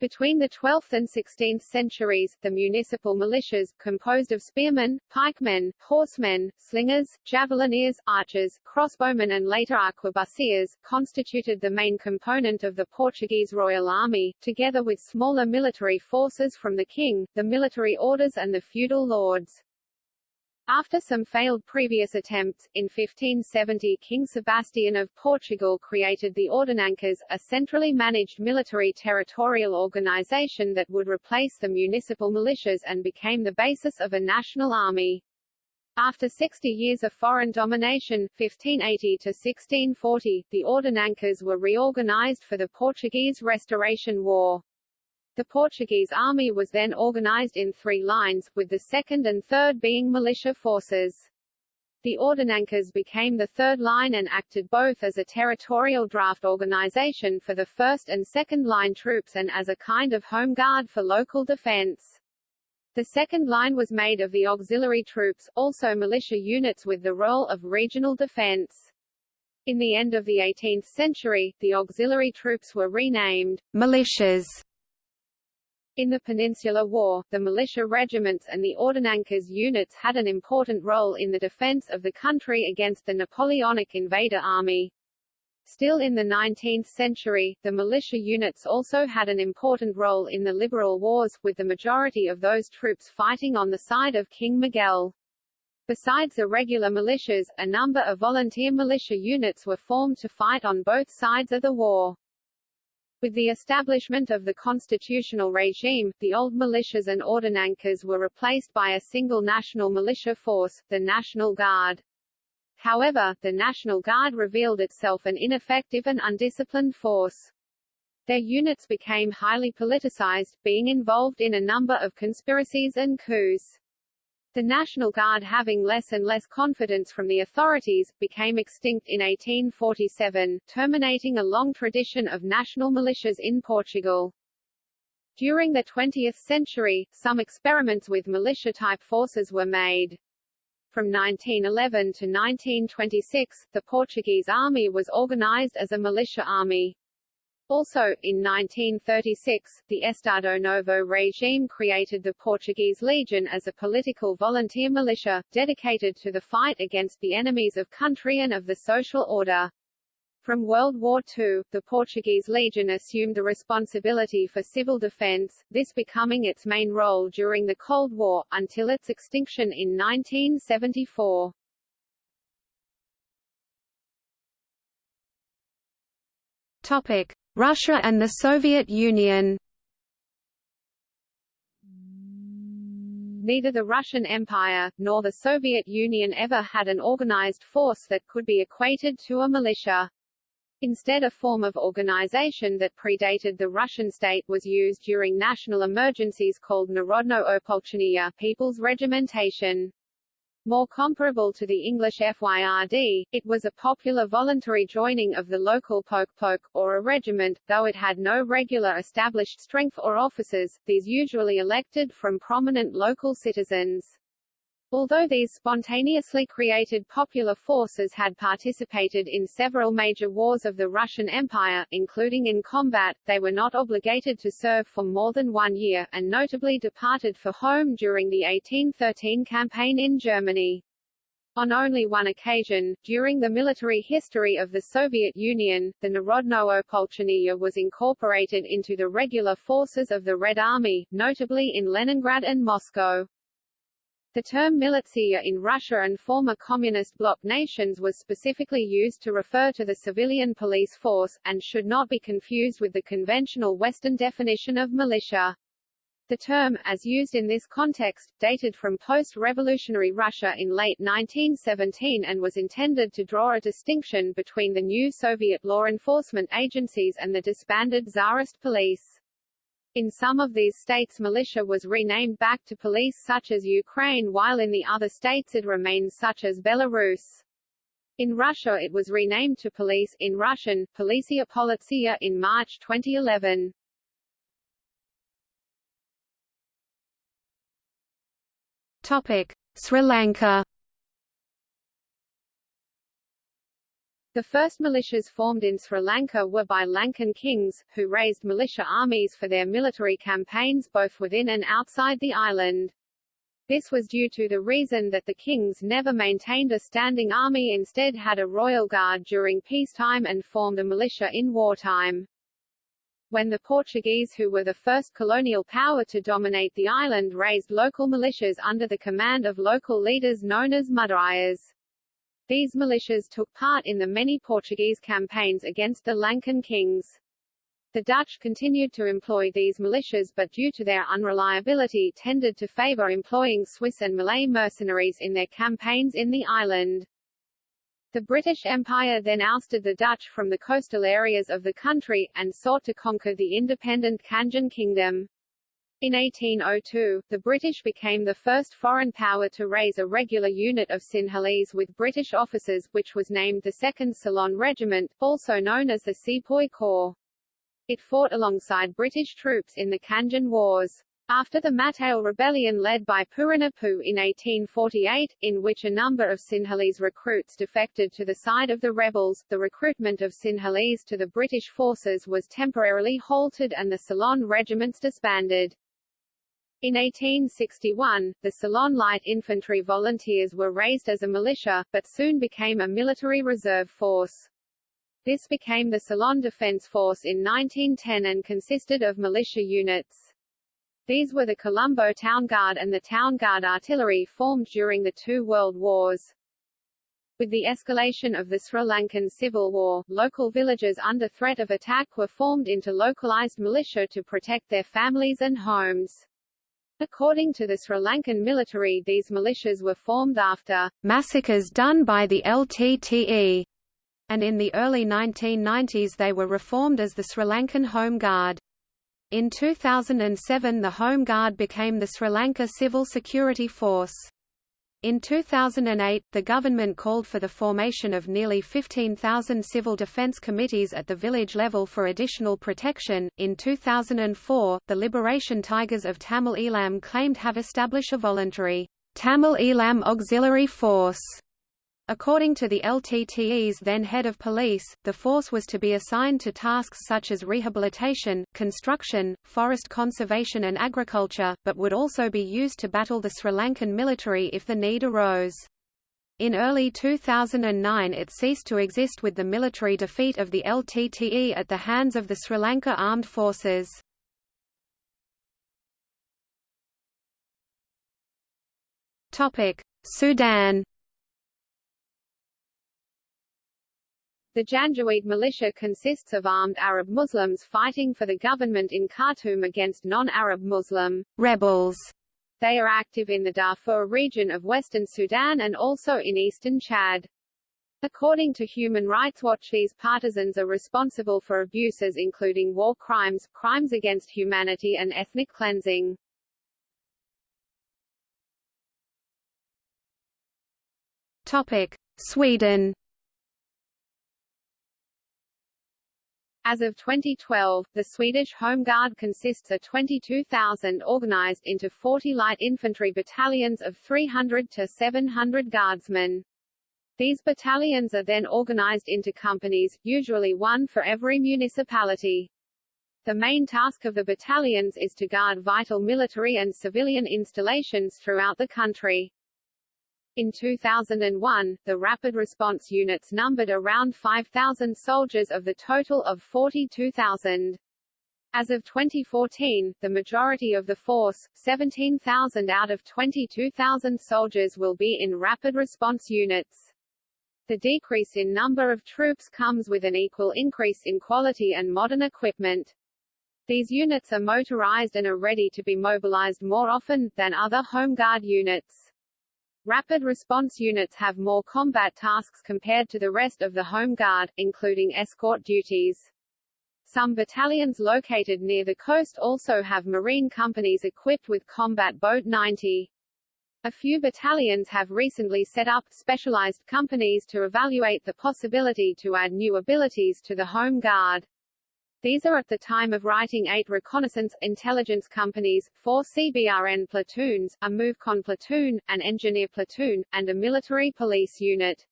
Between the 12th and 16th centuries, the municipal militias, composed of spearmen, pikemen, horsemen, slingers, javelineers, archers, crossbowmen and later arquebusiers, constituted the main component of the Portuguese Royal Army, together with smaller military forces from the king, the military orders and the feudal lords. After some failed previous attempts, in 1570 King Sebastian of Portugal created the Ordenancas, a centrally managed military territorial organization that would replace the municipal militias and became the basis of a national army. After 60 years of foreign domination 1580–1640, the Ordenancas were reorganized for the Portuguese Restoration War. The Portuguese army was then organized in three lines, with the second and third being militia forces. The Ordenancas became the third line and acted both as a territorial draft organization for the first and second line troops and as a kind of home guard for local defense. The second line was made of the auxiliary troops, also militia units with the role of regional defense. In the end of the 18th century, the auxiliary troops were renamed militias In the Peninsular War, the militia regiments and the Ordenancas units had an important role in the defense of the country against the Napoleonic invader army. Still in the 19th century, the militia units also had an important role in the liberal wars, with the majority of those troops fighting on the side of King Miguel. Besides the regular militias, a number of volunteer militia units were formed to fight on both sides of the war. With the establishment of the constitutional regime, the old militias and ordenancas were replaced by a single national militia force, the National Guard. However, the National Guard revealed itself an ineffective and undisciplined force. Their units became highly politicized, being involved in a number of conspiracies and coups. The National Guard having less and less confidence from the authorities, became extinct in 1847, terminating a long tradition of national militias in Portugal. During the 20th century, some experiments with militia-type forces were made. From 1911 to 1926, the Portuguese army was organized as a militia army. Also, in 1936, the Estado Novo regime created the Portuguese Legion as a political volunteer militia, dedicated to the fight against the enemies of country and of the social order. From World War II, the Portuguese Legion assumed the responsibility for civil defense, this becoming its main role during the Cold War, until its extinction in 1974. Topic. Russia and the Soviet Union Neither the Russian Empire, nor the Soviet Union ever had an organized force that could be equated to a militia. Instead a form of organization that predated the Russian state was used during national emergencies called Narodnoe Opolcheniye People's Regimentation. More comparable to the English FYRD, it was a popular voluntary joining of the local poke-poke, or a regiment, though it had no regular established strength or officers, these usually elected from prominent local citizens. Although these spontaneously created popular forces had participated in several major wars of the Russian Empire, including in combat, they were not obligated to serve for more than one year, and notably departed for home during the 1813 campaign in Germany. On only one occasion, during the military history of the Soviet Union, the Narodnoe Opolcheniye was incorporated into the regular forces of the Red Army, notably in Leningrad and Moscow. The term militia in Russia and former communist bloc nations was specifically used to refer to the civilian police force, and should not be confused with the conventional Western definition of militia. The term, as used in this context, dated from post-revolutionary Russia in late 1917 and was intended to draw a distinction between the new Soviet law enforcement agencies and the disbanded Tsarist police. In some of these states militia was renamed back to police such as Ukraine while in the other states it remains such as Belarus. In Russia it was renamed to police in Russian, Policia Politsia in March 2011. Topic: Sri Lanka The first militias formed in Sri Lanka were by Lankan kings, who raised militia armies for their military campaigns both within and outside the island. This was due to the reason that the kings never maintained a standing army instead had a royal guard during peacetime and formed a militia in wartime. When the Portuguese who were the first colonial power to dominate the island raised local militias under the command of local leaders known as Mudaliyars. These militias took part in the many Portuguese campaigns against the Lankan kings. The Dutch continued to employ these militias but due to their unreliability tended to favor employing Swiss and Malay mercenaries in their campaigns in the island. The British Empire then ousted the Dutch from the coastal areas of the country, and sought to conquer the independent Kandyan Kingdom. In 1802, the British became the first foreign power to raise a regular unit of Sinhalese with British officers, which was named the 2nd Ceylon Regiment, also known as the Sepoy Corps. It fought alongside British troops in the Kandyan Wars. After the Matale Rebellion led by Puran Appu in 1848, in which a number of Sinhalese recruits defected to the side of the rebels, the recruitment of Sinhalese to the British forces was temporarily halted and the Ceylon regiments disbanded. In 1861, the Ceylon Light Infantry Volunteers were raised as a militia, but soon became a military reserve force. This became the Ceylon Defence Force in 1910 and consisted of militia units. These were the Colombo Town Guard and the Town Guard Artillery formed during the two world wars. With the escalation of the Sri Lankan Civil War, local villages under threat of attack were formed into localized militia to protect their families and homes. According to the Sri Lankan military these militias were formed after massacres done by the LTTE, and in the early 1990s they were reformed as the Sri Lankan Home Guard. In 2007 the Home Guard became the Sri Lanka Civil Security Force. In 2008, the government called for the formation of nearly 15,000 civil defense committees at the village level for additional protection. In 2004, the Liberation Tigers of Tamil Eelam claimed have established a voluntary Tamil Eelam Auxiliary Force According to the LTTE's then head of police, the force was to be assigned to tasks such as rehabilitation, construction, forest conservation and agriculture, but would also be used to battle the Sri Lankan military if the need arose. In early 2009 it ceased to exist with the military defeat of the LTTE at the hands of the Sri Lanka Armed Forces. Sudan The Janjaweed militia consists of armed Arab Muslims fighting for the government in Khartoum against non-Arab Muslim rebels. They are active in the Darfur region of western Sudan and also in eastern Chad. According to Human Rights Watch these partisans are responsible for abuses including war crimes, crimes against humanity and ethnic cleansing. Topic. Sweden As of 2012, the Swedish Home Guard consists of 22,000 organized into 40 light infantry battalions of 300 to 700 guardsmen. These battalions are then organized into companies, usually one for every municipality. The main task of the battalions is to guard vital military and civilian installations throughout the country. In 2001, the Rapid Response Units numbered around 5,000 soldiers of the total of 42,000. As of 2014, the majority of the force, 17,000 out of 22,000 soldiers will be in rapid response units. The decrease in number of troops comes with an equal increase in quality and modern equipment. These units are motorized and are ready to be mobilized more often, than other Home Guard units. Rapid response units have more combat tasks compared to the rest of the Home Guard, including escort duties. Some battalions located near the coast also have marine companies equipped with Combat Boat 90. A few battalions have recently set up specialized companies to evaluate the possibility to add new abilities to the Home Guard. These are at the time of writing eight reconnaissance, intelligence companies, four CBRN platoons, a MOVECON platoon, an engineer platoon, and a military police unit.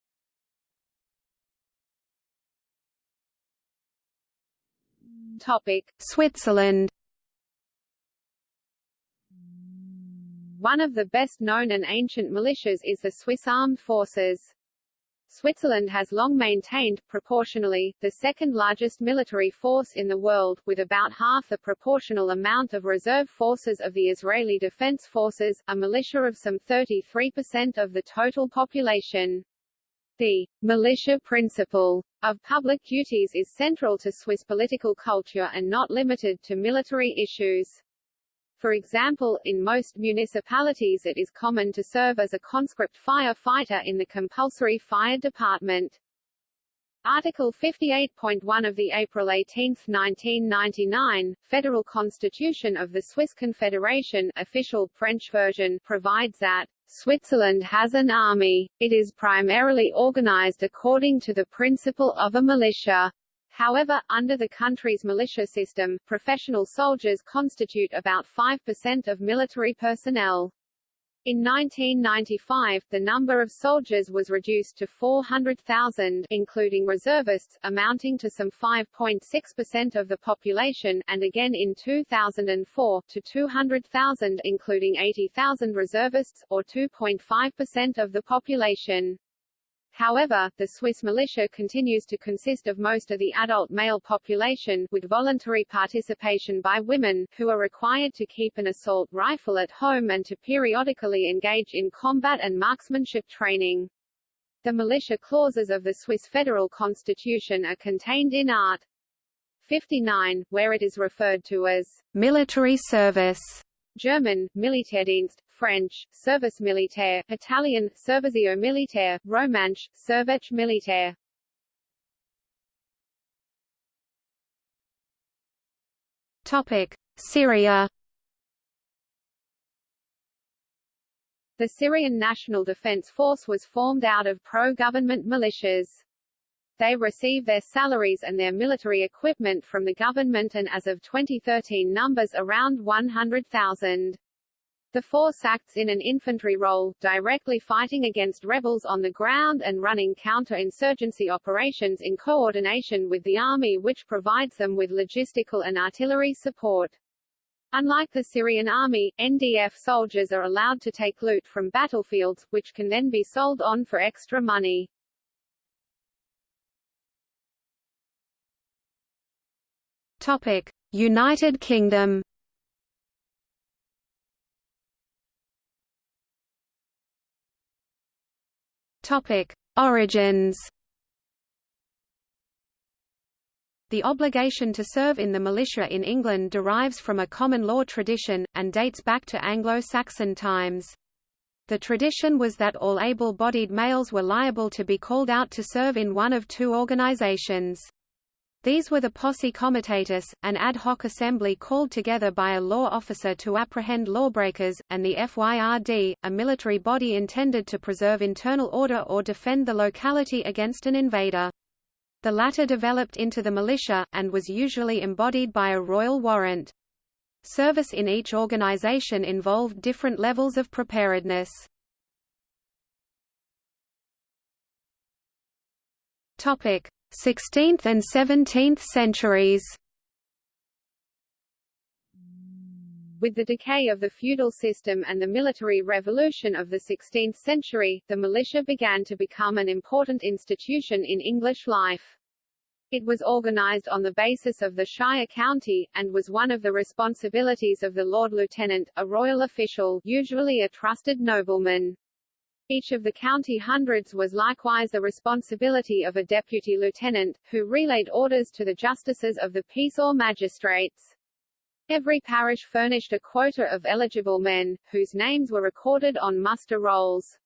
Topic. Switzerland One of the best known and ancient militias is the Swiss Armed Forces. Switzerland has long maintained, proportionally, the second largest military force in the world, with about half the proportional amount of reserve forces of the Israeli Defense Forces, a militia of some 33% of the total population. The militia principle of public duties is central to Swiss political culture and not limited to military issues. For example, in most municipalities it is common to serve as a conscript firefighter in the compulsory fire department. Article 58.1 of the April 18, 1999, Federal Constitution of the Swiss Confederation official French version provides that Switzerland has an army. It is primarily organized according to the principle of a militia. However, under the country's militia system, professional soldiers constitute about 5% of military personnel. In 1995, the number of soldiers was reduced to 400,000 including reservists, amounting to some 5.6% of the population, and again in 2004, to 200,000 including 80,000 reservists, or 2.5% of the population. However, the Swiss militia continues to consist of most of the adult male population, with voluntary participation by women, who are required to keep an assault rifle at home and to periodically engage in combat and marksmanship training. The militia clauses of the Swiss federal constitution are contained in Art. 59, where it is referred to as military service. German, Militärdienst, French, Service Militaire, Italian, Servizio Militaire, Romansh, Service Militaire. Topic: Syria. The Syrian National Defense Force was formed out of pro-government militias. They receive their salaries and their military equipment from the government and as of 2013 numbers around 100,000. The force acts in an infantry role, directly fighting against rebels on the ground and running counter-insurgency operations in coordination with the army which provides them with logistical and artillery support. Unlike the Syrian army, NDF soldiers are allowed to take loot from battlefields, which can then be sold on for extra money. Topic: United Kingdom Topic: Origins. The obligation to serve in the militia in England derives from a common law tradition, and dates back to Anglo-Saxon times. The tradition was that all able-bodied males were liable to be called out to serve in one of two organizations. These were the posse comitatus, an ad hoc assembly called together by a law officer to apprehend lawbreakers, and the FYRD, a military body intended to preserve internal order or defend the locality against an invader. The latter developed into the militia, and was usually embodied by a royal warrant. Service in each organization involved different levels of preparedness. Topic: 16th and 17th centuries With the decay of the feudal system and the military revolution of the 16th century, the militia began to become an important institution in English life. It was organized on the basis of the shire county, and was one of the responsibilities of the Lord Lieutenant, a royal official usually a trusted nobleman. Each of the county hundreds was likewise the responsibility of a deputy lieutenant, who relayed orders to the justices of the peace or magistrates. Every parish furnished a quota of eligible men, whose names were recorded on muster rolls.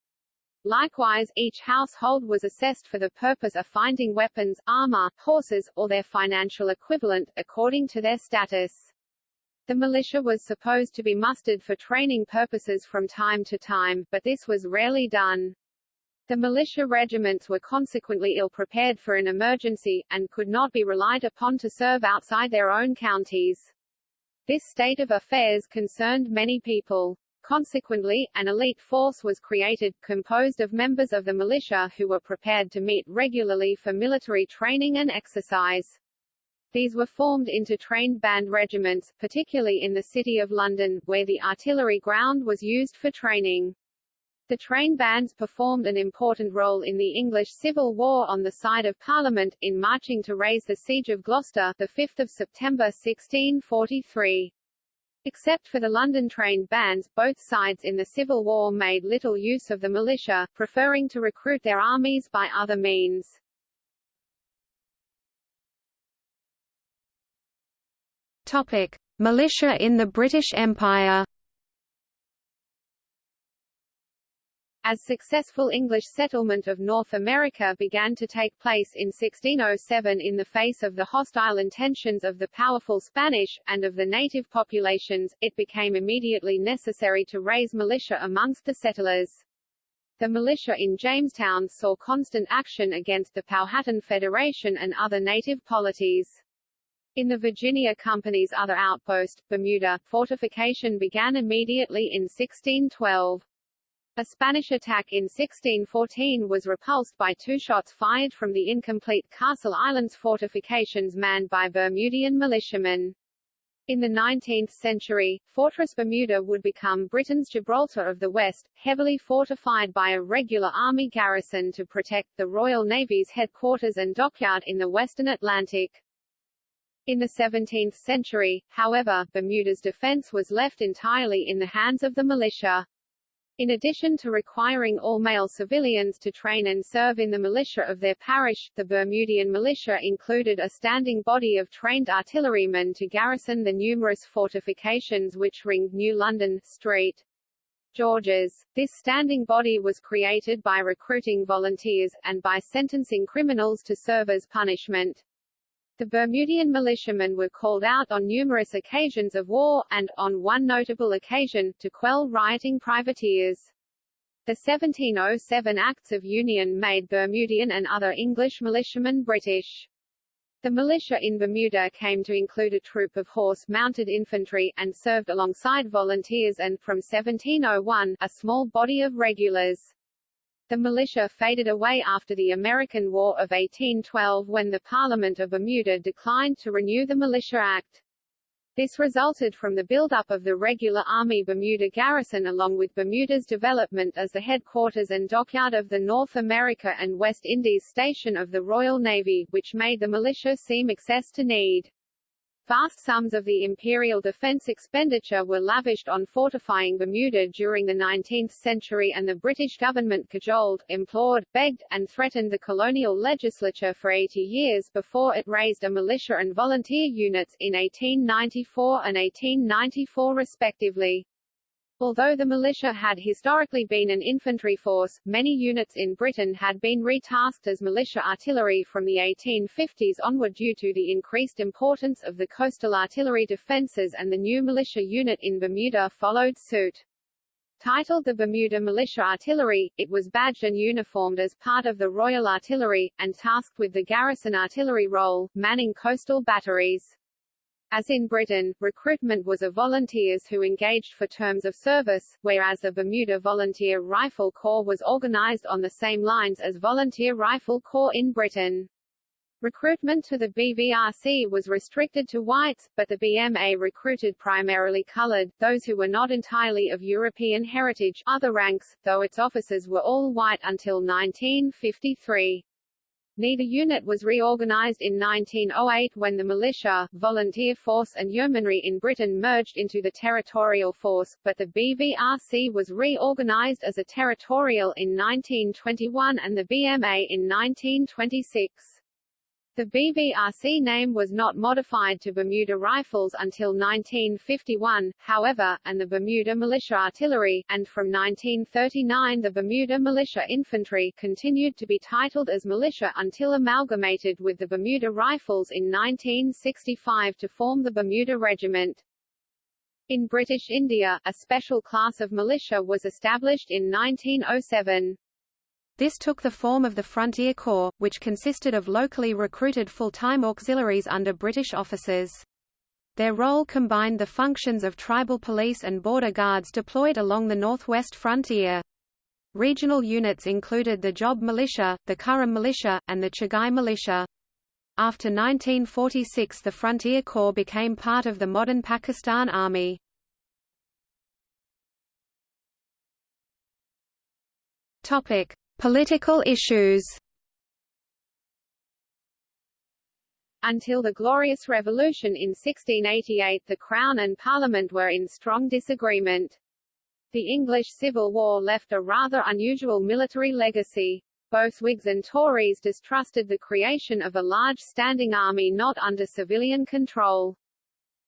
Likewise, each household was assessed for the purpose of finding weapons, armor, horses, or their financial equivalent, according to their status. The militia was supposed to be mustered for training purposes from time to time, but this was rarely done. The militia regiments were consequently ill-prepared for an emergency, and could not be relied upon to serve outside their own counties. This state of affairs concerned many people. Consequently, an elite force was created, composed of members of the militia who were prepared to meet regularly for military training and exercise. These were formed into trained band regiments, particularly in the City of London, where the artillery ground was used for training. The train bands performed an important role in the English Civil War on the side of Parliament, in marching to raise the Siege of Gloucester 5 September 1643. Except for the London trained bands, both sides in the Civil War made little use of the militia, preferring to recruit their armies by other means. Topic: Militia in the British Empire. As successful English settlement of North America began to take place in 1607 in the face of the hostile intentions of the powerful Spanish, and of the native populations, it became immediately necessary to raise militia amongst the settlers. The militia in Jamestown saw constant action against the Powhatan Federation and other native polities. In the Virginia Company's other outpost, Bermuda, fortification began immediately in 1612. A Spanish attack in 1614 was repulsed by two shots fired from the incomplete Castle Islands fortifications manned by Bermudian militiamen. In the 19th century, Fortress Bermuda would become Britain's Gibraltar of the West, heavily fortified by a regular army garrison to protect the Royal Navy's headquarters and dockyard in the western Atlantic. In the 17th century, however, Bermuda's defense was left entirely in the hands of the militia. In addition to requiring all male civilians to train and serve in the militia of their parish, the Bermudian militia included a standing body of trained artillerymen to garrison the numerous fortifications which ringed New London, Street, George's. This standing body was created by recruiting volunteers, and by sentencing criminals to serve as punishment. The Bermudian militiamen were called out on numerous occasions of war, and, on one notable occasion, to quell rioting privateers. The 1707 Acts of Union made Bermudian and other English militiamen British. The militia in Bermuda came to include a troop of horse-mounted infantry, and served alongside volunteers and, from 1701, a small body of regulars. The militia faded away after the American War of 1812 when the Parliament of Bermuda declined to renew the Militia Act. This resulted from the build-up of the regular Army Bermuda garrison along with Bermuda's development as the headquarters and dockyard of the North America and West Indies station of the Royal Navy, which made the militia seem excess to need. Vast sums of the imperial defence expenditure were lavished on fortifying Bermuda during the 19th century and the British government cajoled, implored, begged, and threatened the colonial legislature for 80 years before it raised a militia and volunteer units in 1894 and 1894 respectively. Although the militia had historically been an infantry force, many units in Britain had been retasked as militia artillery from the 1850s onward due to the increased importance of the coastal artillery defences and the new militia unit in Bermuda followed suit. Titled the Bermuda Militia Artillery, it was badged and uniformed as part of the Royal Artillery, and tasked with the garrison artillery role, manning coastal batteries. As in Britain, recruitment was of volunteers who engaged for terms of service, whereas the Bermuda Volunteer Rifle Corps was organized on the same lines as Volunteer Rifle Corps in Britain. Recruitment to the BVRC was restricted to whites, but the BMA recruited primarily colored, those who were not entirely of European heritage, other ranks, though its officers were all white until 1953. Neither unit was reorganized in 1908 when the militia, volunteer force and yeomanry in Britain merged into the territorial force, but the BVRC was reorganized as a territorial in 1921 and the BMA in 1926. The BVRC name was not modified to Bermuda Rifles until 1951, however, and the Bermuda Militia Artillery, and from 1939 the Bermuda Militia Infantry continued to be titled as militia until amalgamated with the Bermuda Rifles in 1965 to form the Bermuda Regiment. In British India, a special class of militia was established in 1907. This took the form of the Frontier Corps, which consisted of locally recruited full-time auxiliaries under British officers. Their role combined the functions of tribal police and border guards deployed along the northwest frontier. Regional units included the Zhob Militia, the Kurram Militia, and the Chagai Militia. After 1946 the Frontier Corps became part of the modern Pakistan Army. Topic: Political issues Until the Glorious Revolution in 1688 the Crown and Parliament were in strong disagreement. The English Civil War left a rather unusual military legacy. Both Whigs and Tories distrusted the creation of a large standing army not under civilian control.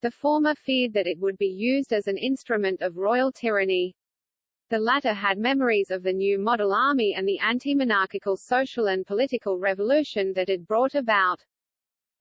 The former feared that it would be used as an instrument of royal tyranny. The latter had memories of the new model army and the anti-monarchical social and political revolution that it brought about.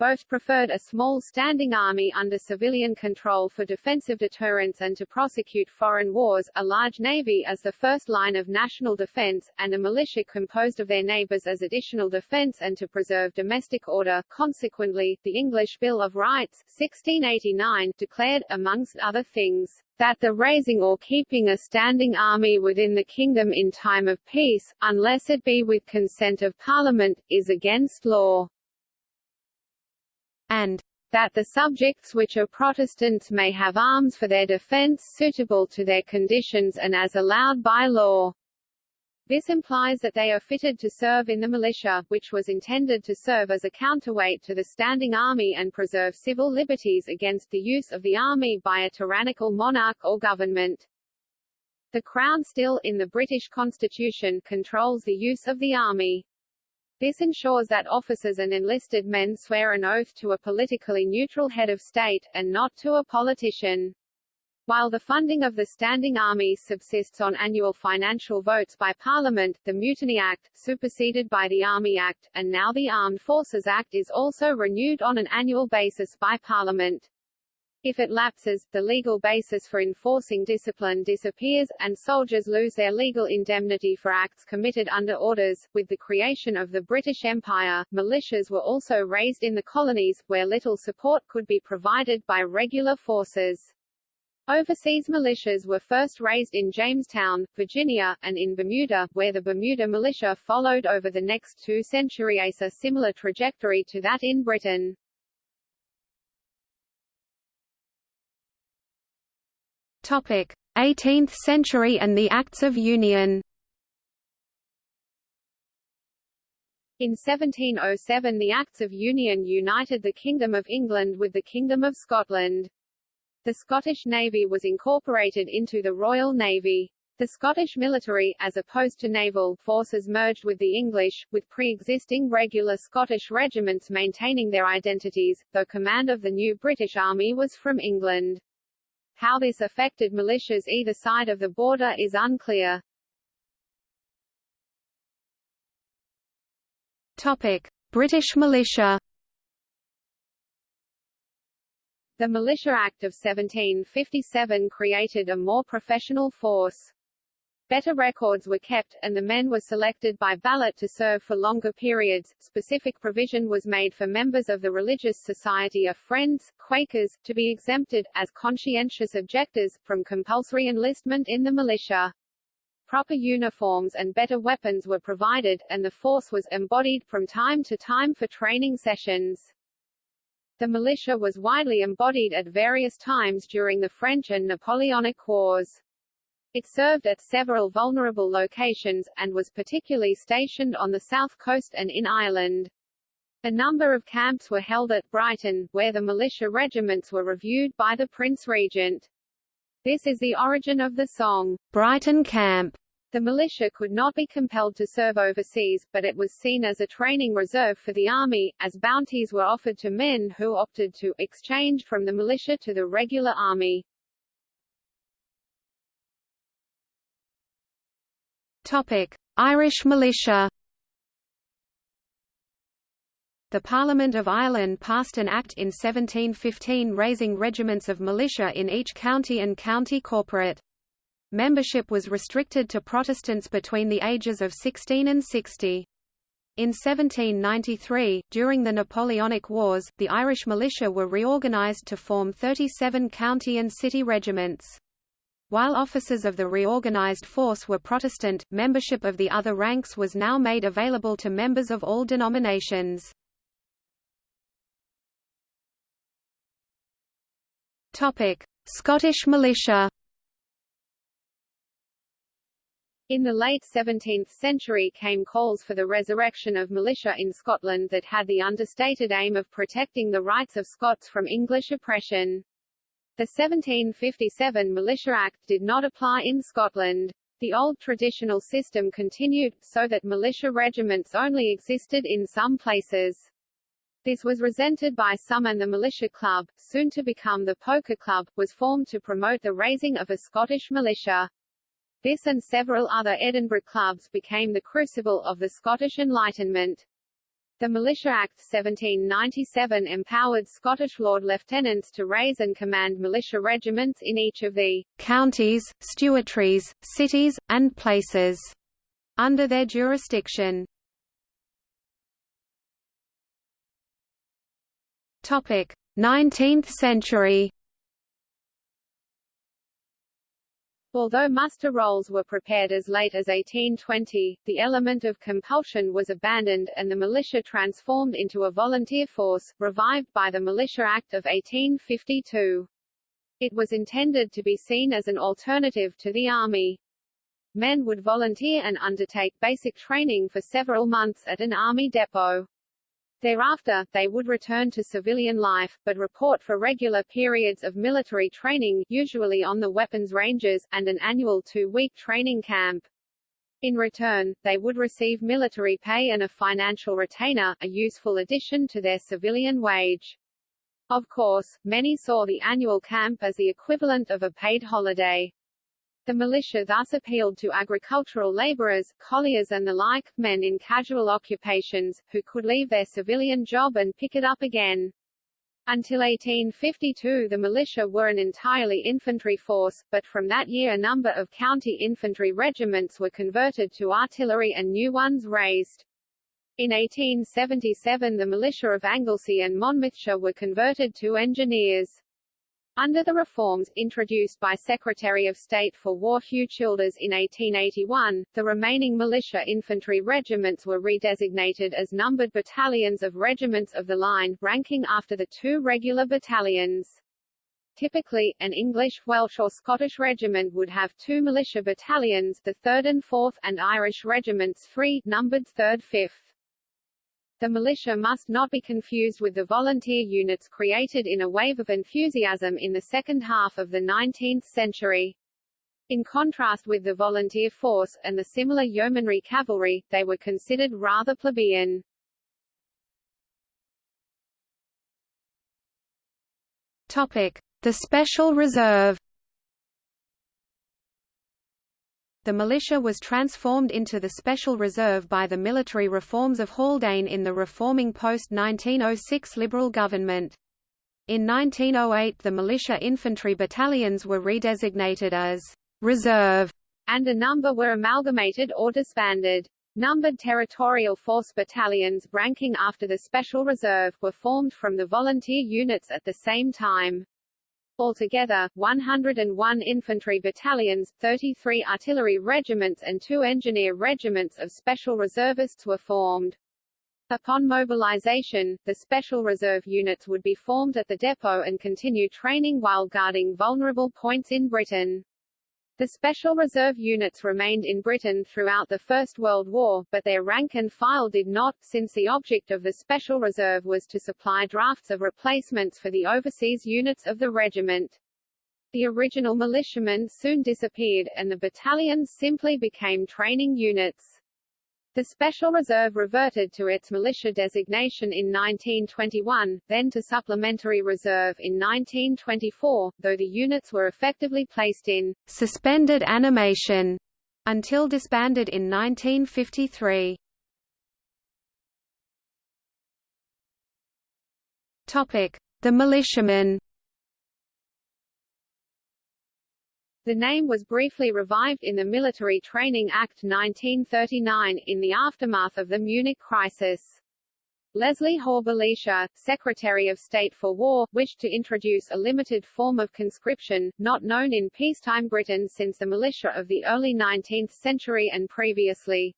Both preferred a small standing army under civilian control for defensive deterrence and to prosecute foreign wars, a large navy as the first line of national defense, and a militia composed of their neighbors as additional defense and to preserve domestic order. Consequently, the English Bill of Rights 1689 declared, amongst other things, that the raising or keeping a standing army within the kingdom in time of peace, unless it be with consent of Parliament, is against law and that the subjects which are Protestants may have arms for their defence suitable to their conditions and as allowed by law. This implies that they are fitted to serve in the militia, which was intended to serve as a counterweight to the standing army and preserve civil liberties against the use of the army by a tyrannical monarch or government. The Crown still, in the British Constitution, controls the use of the army. This ensures that officers and enlisted men swear an oath to a politically neutral head of state, and not to a politician. While the funding of the standing army subsists on annual financial votes by Parliament, the Mutiny Act, superseded by the Army Act, and now the Armed Forces Act is also renewed on an annual basis by Parliament. If it lapses, the legal basis for enforcing discipline disappears, and soldiers lose their legal indemnity for acts committed under orders. With the creation of the British Empire, militias were also raised in the colonies, where little support could be provided by regular forces. Overseas militias were first raised in Jamestown, Virginia, and in Bermuda, where the Bermuda militia followed over the next two centuries a similar trajectory to that in Britain. 18th century and the Acts of Union. In 1707 the Acts of Union united the Kingdom of England with the Kingdom of Scotland. The Scottish Navy was incorporated into the Royal Navy. The Scottish military, as opposed to naval, forces merged with the English, with pre-existing regular Scottish regiments maintaining their identities, though command of the new British Army was from England. How this affected militias either side of the border is unclear. Topic: British militia. The Militia Act of 1757 created a more professional force. Better records were kept, and the men were selected by ballot to serve for longer periods. Specific provision was made for members of the Religious Society of Friends, Quakers, to be exempted, as conscientious objectors, from compulsory enlistment in the militia. Proper uniforms and better weapons were provided, and the force was embodied from time to time for training sessions. The militia was widely embodied at various times during the French and Napoleonic Wars. It served at several vulnerable locations, and was particularly stationed on the south coast and in Ireland. A number of camps were held at Brighton, where the militia regiments were reviewed by the Prince Regent. This is the origin of the song, Brighton Camp. The militia could not be compelled to serve overseas, but it was seen as a training reserve for the army, as bounties were offered to men who opted to exchange from the militia to the regular army. Irish militia. The Parliament of Ireland passed an act in 1715 raising regiments of militia in each county and county corporate. Membership was restricted to Protestants between the ages of 16 and 60. In 1793, during the Napoleonic Wars, the Irish militia were reorganised to form 37 county and city regiments. While officers of the reorganized force were Protestant, membership of the other ranks was now made available to members of all denominations. Scottish militia In the late 17th century came calls for the resurrection of militia in Scotland that had the understated aim of protecting the rights of Scots from English oppression. The 1757 Militia Act did not apply in Scotland. The old traditional system continued, so that militia regiments only existed in some places. This was resented by some and the Militia Club, soon to become the Poker Club, was formed to promote the raising of a Scottish militia. This and several other Edinburgh clubs became the crucible of the Scottish Enlightenment. The Militia Act 1797 empowered Scottish Lord Lieutenants to raise and command militia regiments in each of the counties, stewartries, cities, and places under their jurisdiction. Topic: 19th century. Although muster rolls were prepared as late as 1820, the element of compulsion was abandoned, and the militia transformed into a volunteer force, revived by the Militia Act of 1852. It was intended to be seen as an alternative to the army. Men would volunteer and undertake basic training for several months at an army depot. Thereafter, they would return to civilian life, but report for regular periods of military training usually on the weapons ranges, and an annual two-week training camp. In return, they would receive military pay and a financial retainer, a useful addition to their civilian wage. Of course, many saw the annual camp as the equivalent of a paid holiday. The militia thus appealed to agricultural laborers, colliers and the like, men in casual occupations, who could leave their civilian job and pick it up again. Until 1852 the militia were an entirely infantry force, but from that year a number of county infantry regiments were converted to artillery and new ones raised. In 1877 the militia of Anglesey and Monmouthshire were converted to engineers. Under the reforms, introduced by Secretary of State for War Hugh Childers in 1881, the remaining militia infantry regiments were redesignated as numbered battalions of regiments of the line, ranking after the two regular battalions. Typically, an English, Welsh or Scottish regiment would have two militia battalions the 3rd and 4th and Irish regiments three, numbered 3rd 5th. The militia must not be confused with the volunteer units created in a wave of enthusiasm in the second half of the 19th century. In contrast with the volunteer force, and the similar yeomanry cavalry, they were considered rather plebeian. Topic. The Special Reserve The militia was transformed into the Special Reserve by the military reforms of Haldane in the reforming post-1906 Liberal government. In 1908 the militia infantry battalions were redesignated as «reserve» and a number were amalgamated or disbanded. Numbered territorial force battalions, ranking after the Special Reserve, were formed from the volunteer units at the same time. Altogether, 101 infantry battalions, 33 artillery regiments and two engineer regiments of special reservists were formed. Upon mobilization, the Special Reserve units would be formed at the depot and continue training while guarding vulnerable points in Britain. The Special Reserve units remained in Britain throughout the First World War, but their rank and file did not, since the object of the Special Reserve was to supply drafts of replacements for the overseas units of the regiment. The original militiamen soon disappeared, and the battalions simply became training units. The Special Reserve reverted to its militia designation in 1921, then to Supplementary Reserve in 1924, though the units were effectively placed in suspended animation until disbanded in 1953. Topic: The militiamen. The name was briefly revived in the Military Training Act 1939, in the aftermath of the Munich crisis. Leslie Hoare Secretary of State for War, wished to introduce a limited form of conscription, not known in peacetime Britain since the militia of the early 19th century and previously.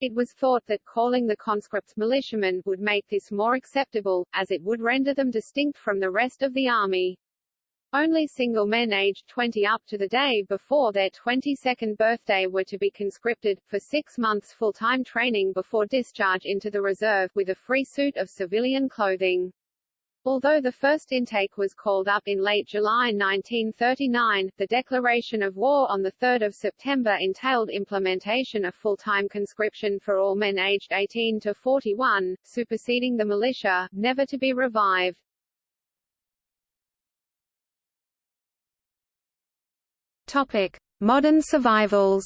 It was thought that calling the conscripts militiamen would make this more acceptable, as it would render them distinct from the rest of the army. Only single men aged 20 up to the day before their 22nd birthday were to be conscripted, for six months full-time training before discharge into the reserve, with a free suit of civilian clothing. Although the first intake was called up in late July 1939, the declaration of war on 3 September entailed implementation of full-time conscription for all men aged 18 to 41, superseding the militia, never to be revived. Topic: Modern survivals.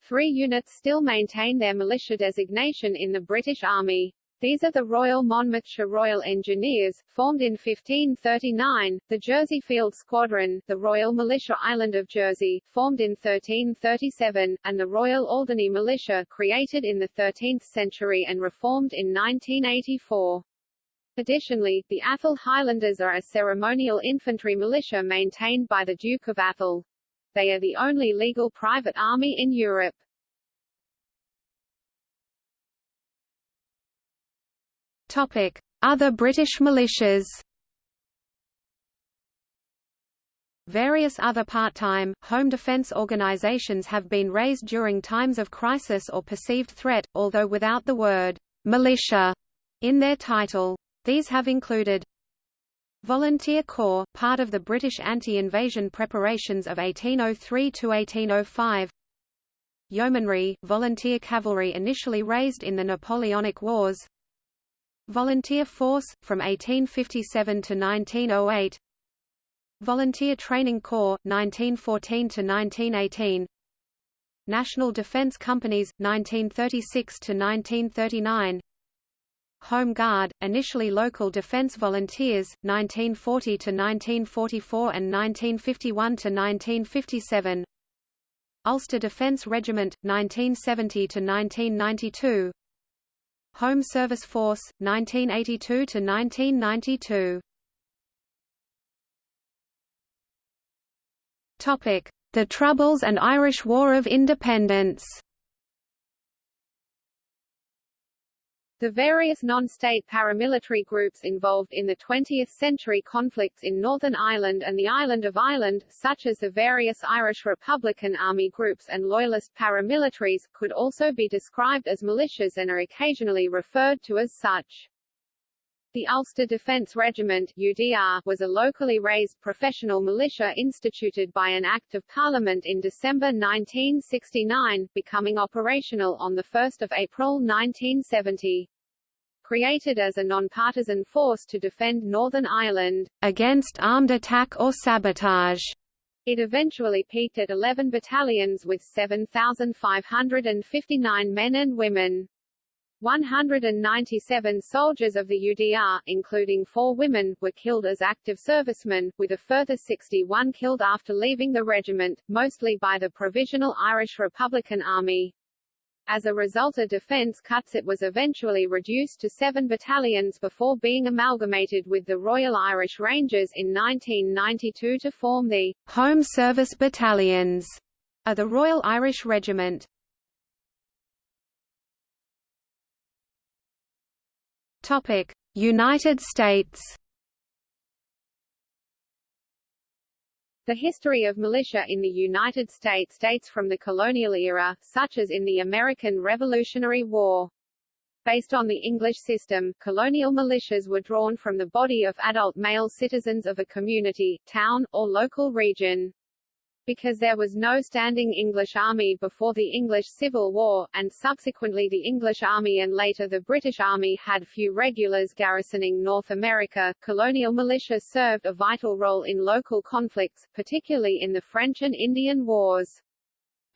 Three units still maintain their militia designation in the British Army. These are the Royal Monmouthshire Royal Engineers, formed in 1539, the Jersey Field Squadron, the Royal Militia Island of Jersey, formed in 1337, and the Royal Alderney Militia, created in the 13th century and reformed in 1984. Additionally, the Atholl Highlanders are a ceremonial infantry militia maintained by the Duke of Atholl. They are the only legal private army in Europe. Topic: Other British militias. Various other part-time, home defence organisations have been raised during times of crisis or perceived threat, although without the word «militia» in their title. These have included Volunteer Corps, part of the British anti-invasion preparations of 1803 to 1805 Yeomanry, volunteer cavalry initially raised in the Napoleonic Wars Volunteer Force, from 1857 to 1908 Volunteer Training Corps, 1914 to 1918 National Defence Companies, 1936 to 1939 Home Guard, initially local defence volunteers, 1940 to 1944 and 1951 to 1957 Ulster Defence Regiment, 1970 to 1992 Home Service Force, 1982 to 1992. Topic: The Troubles and Irish War of Independence. The various non-state paramilitary groups involved in the 20th-century conflicts in Northern Ireland and the island of Ireland, such as the various Irish Republican Army groups and Loyalist paramilitaries, could also be described as militias and are occasionally referred to as such. The Ulster Defence Regiment UDR, was a locally raised professional militia instituted by an Act of Parliament in December 1969, becoming operational on 1 April 1970 created as a non-partisan force to defend Northern Ireland against armed attack or sabotage. It eventually peaked at 11 battalions with 7,559 men and women. 197 soldiers of the UDR, including four women, were killed as active servicemen, with a further 61 killed after leaving the regiment, mostly by the Provisional Irish Republican Army. As a result of defence cuts it was eventually reduced to seven battalions before being amalgamated with the Royal Irish Rangers in 1992 to form the Home Service Battalions of the Royal Irish Regiment. Topic: United States. The history of militia in the United States dates from the colonial era, such as in the American Revolutionary War. Based on the English system, colonial militias were drawn from the body of adult male citizens of a community, town, or local region because there was no standing English army before the English Civil War, and subsequently the English Army and later the British Army had few regulars garrisoning North America, colonial militia served a vital role in local conflicts, particularly in the French and Indian Wars.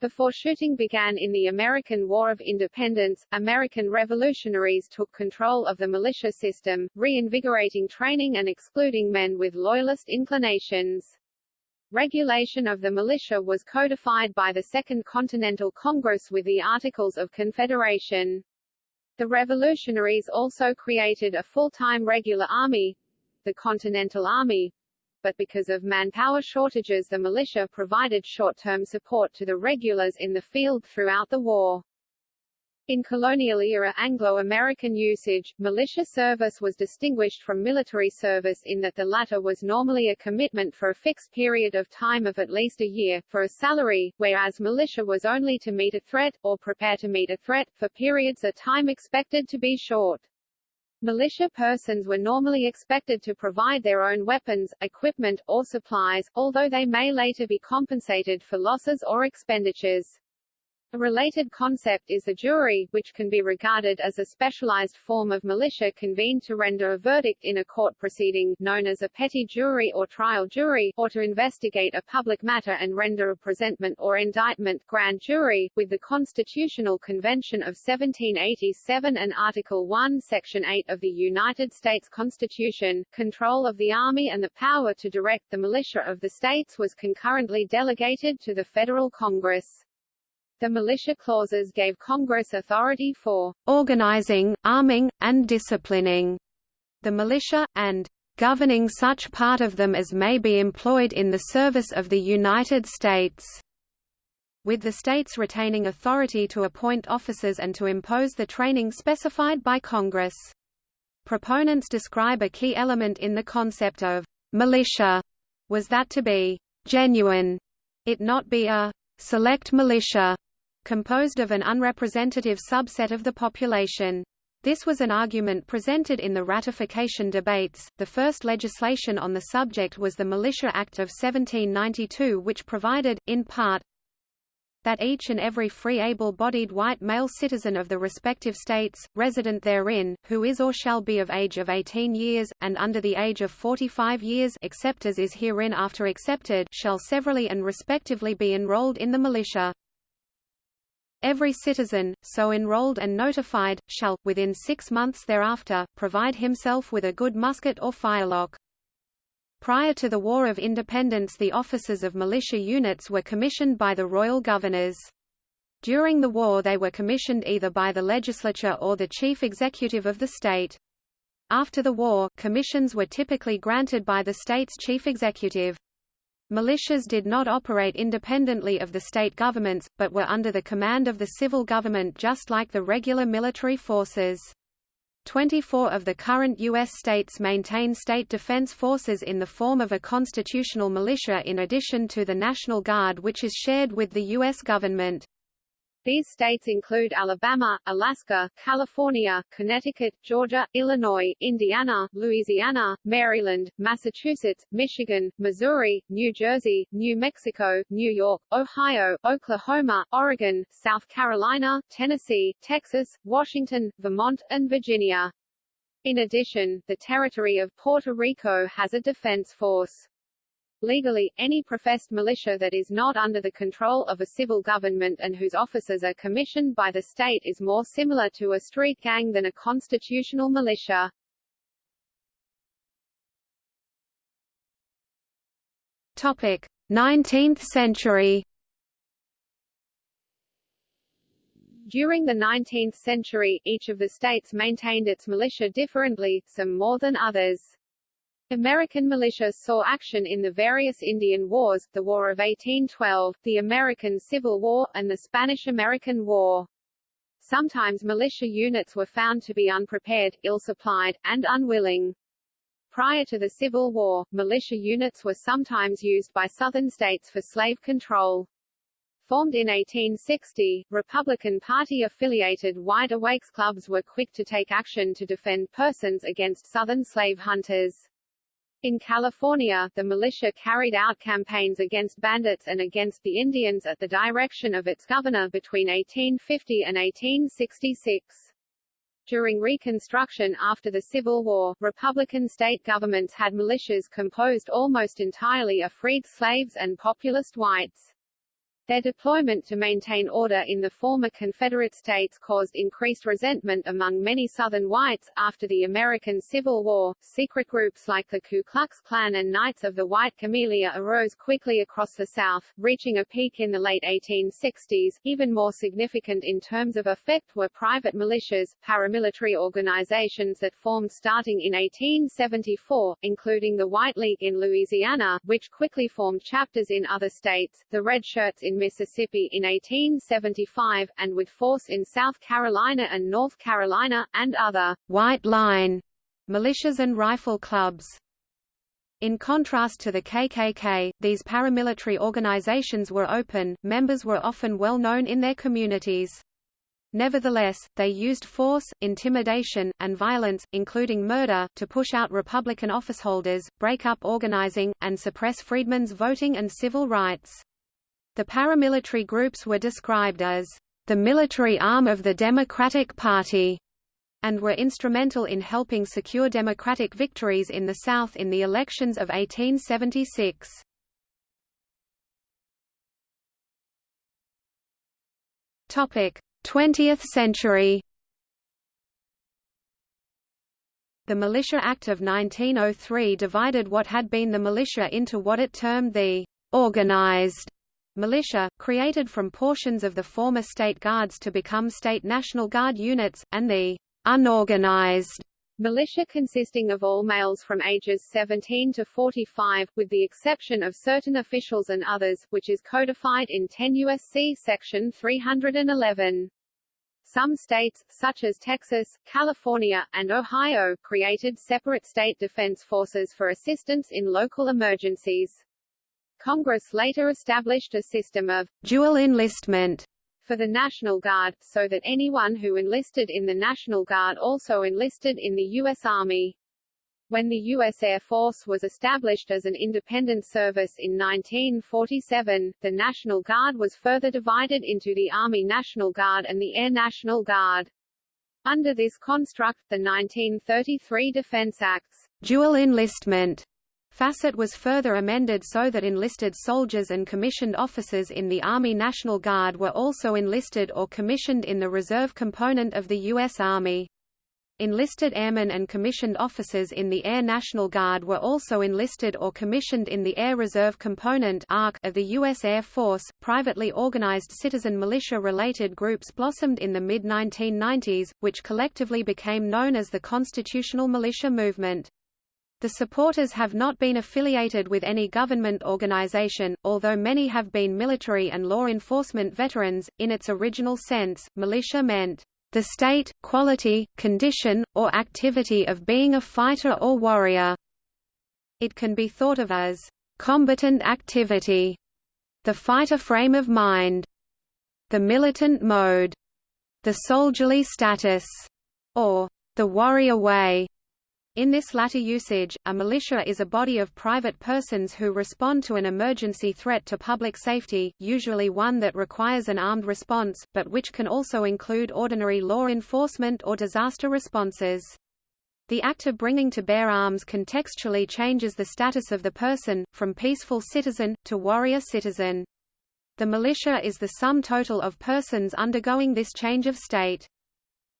Before shooting began in the American War of Independence, American revolutionaries took control of the militia system, reinvigorating training and excluding men with loyalist inclinations. Regulation of the militia was codified by the Second Continental Congress with the Articles of Confederation. The revolutionaries also created a full-time regular army, the Continental Army, but because of manpower shortages the militia provided short-term support to the regulars in the field throughout the war. In colonial-era Anglo-American usage, militia service was distinguished from military service in that the latter was normally a commitment for a fixed period of time of at least a year, for a salary, whereas militia was only to meet a threat, or prepare to meet a threat, for periods of time expected to be short. Militia persons were normally expected to provide their own weapons, equipment, or supplies, although they may later be compensated for losses or expenditures. A related concept is a jury, which can be regarded as a specialized form of militia convened to render a verdict in a court proceeding, known as a petit jury or trial jury, or to investigate a public matter and render a presentment or indictment grand jury, with the Constitutional Convention of 1787 and Article 1 Section 8 of the United States Constitution, control of the Army and the power to direct the militia of the states was concurrently delegated to the federal Congress. The militia clauses gave Congress authority for organizing, arming, and disciplining the militia, and governing such part of them as may be employed in the service of the United States with the states retaining authority to appoint officers and to impose the training specified by Congress. Proponents describe a key element in the concept of militia was that to be genuine, it not be a select militia composed of an unrepresentative subset of the population. This was an argument presented in the ratification debates. The first legislation on the subject was the Militia Act of 1792, which provided, in part, that each and every free able-bodied white male citizen of the respective states, resident therein, who is or shall be of age of 18 years, and under the age of 45 years except as is herein after accepted shall severally and respectively be enrolled in the militia. Every citizen, so enrolled and notified, shall, within six months thereafter, provide himself with a good musket or firelock. Prior to the War of Independence the officers of militia units were commissioned by the royal governors. During the war they were commissioned either by the legislature or the chief executive of the state. After the war, commissions were typically granted by the state's chief executive. Militias did not operate independently of the state governments, but were under the command of the civil government just like the regular military forces. 24 of the current U.S. states maintain state defense forces in the form of a constitutional militia in addition to the National Guard which is shared with the U.S. government. These states include Alabama, Alaska, California, Connecticut, Georgia, Illinois, Indiana, Louisiana, Maryland, Massachusetts, Michigan, Missouri, New Jersey, New Mexico, New York, Ohio, Oklahoma, Oregon, South Carolina, Tennessee, Texas, Washington, Vermont, and Virginia. In addition, the territory of Puerto Rico has a defense force. Legally, any professed militia that is not under the control of a civil government and whose officers are commissioned by the state is more similar to a street gang than a constitutional militia. Topic: 19th century. During the 19th century, each of the states maintained its militia differently, some more than others. American militias saw action in the various Indian Wars, the War of 1812, the American Civil War, and the Spanish-American War. Sometimes militia units were found to be unprepared, ill-supplied, and unwilling. Prior to the Civil War, militia units were sometimes used by Southern states for slave control. Formed in 1860, Republican Party-affiliated Wide Awakes clubs were quick to take action to defend persons against Southern slave hunters. In California, the militia carried out campaigns against bandits and against the Indians at the direction of its governor between 1850 and 1866. During Reconstruction after the Civil War, Republican state governments had militias composed almost entirely of freed slaves and populist whites. Their deployment to maintain order in the former Confederate states caused increased resentment among many Southern whites. After the American Civil War, secret groups like the Ku Klux Klan and Knights of the White Camellia arose quickly across the South, reaching a peak in the late 1860s. Even more significant in terms of effect were private militias, paramilitary organizations that formed starting in 1874, including the White League in Louisiana, which quickly formed chapters in other states, the Red Shirts in Mississippi in 1875, and with force in South Carolina and North Carolina, and other white line militias and rifle clubs. In contrast to the KKK, these paramilitary organizations were open, members were often well known in their communities. Nevertheless, they used force, intimidation, and violence, including murder, to push out Republican officeholders, break up organizing, and suppress freedmen's voting and civil rights. The paramilitary groups were described as the military arm of the Democratic Party, and were instrumental in helping secure Democratic victories in the South in the elections of 1876. Topic: 20th century. The Militia Act of 1903 divided what had been the militia into what it termed the organized militia, created from portions of the former state guards to become state National Guard units, and the unorganized militia consisting of all males from ages 17 to 45, with the exception of certain officials and others, which is codified in 10 U.S.C. Section 311. Some states, such as Texas, California, and Ohio, created separate state defense forces for assistance in local emergencies. Congress later established a system of dual enlistment for the National Guard, so that anyone who enlisted in the National Guard also enlisted in the U.S. Army. When the U.S. Air Force was established as an independent service in 1947, the National Guard was further divided into the Army National Guard and the Air National Guard. Under this construct, the 1933 Defense Act's dual enlistment Facet was further amended so that enlisted soldiers and commissioned officers in the Army National Guard were also enlisted or commissioned in the reserve component of the U.S. Army. Enlisted airmen and commissioned officers in the Air National Guard were also enlisted or commissioned in the Air Reserve Component of the U.S. Air Force. Privately organized citizen militia related groups blossomed in the mid 1990s, which collectively became known as the Constitutional Militia Movement. The supporters have not been affiliated with any government organization, although many have been military and law enforcement veterans. In its original sense, militia meant the state, quality, condition, or activity of being a fighter or warrior. It can be thought of as combatant activity, the fighter frame of mind, the militant mode, the soldierly status, or the warrior way. In this latter usage, a militia is a body of private persons who respond to an emergency threat to public safety, usually one that requires an armed response, but which can also include ordinary law enforcement or disaster responses. The act of bringing to bear arms contextually changes the status of the person, from peaceful citizen, to warrior citizen. The militia is the sum total of persons undergoing this change of state.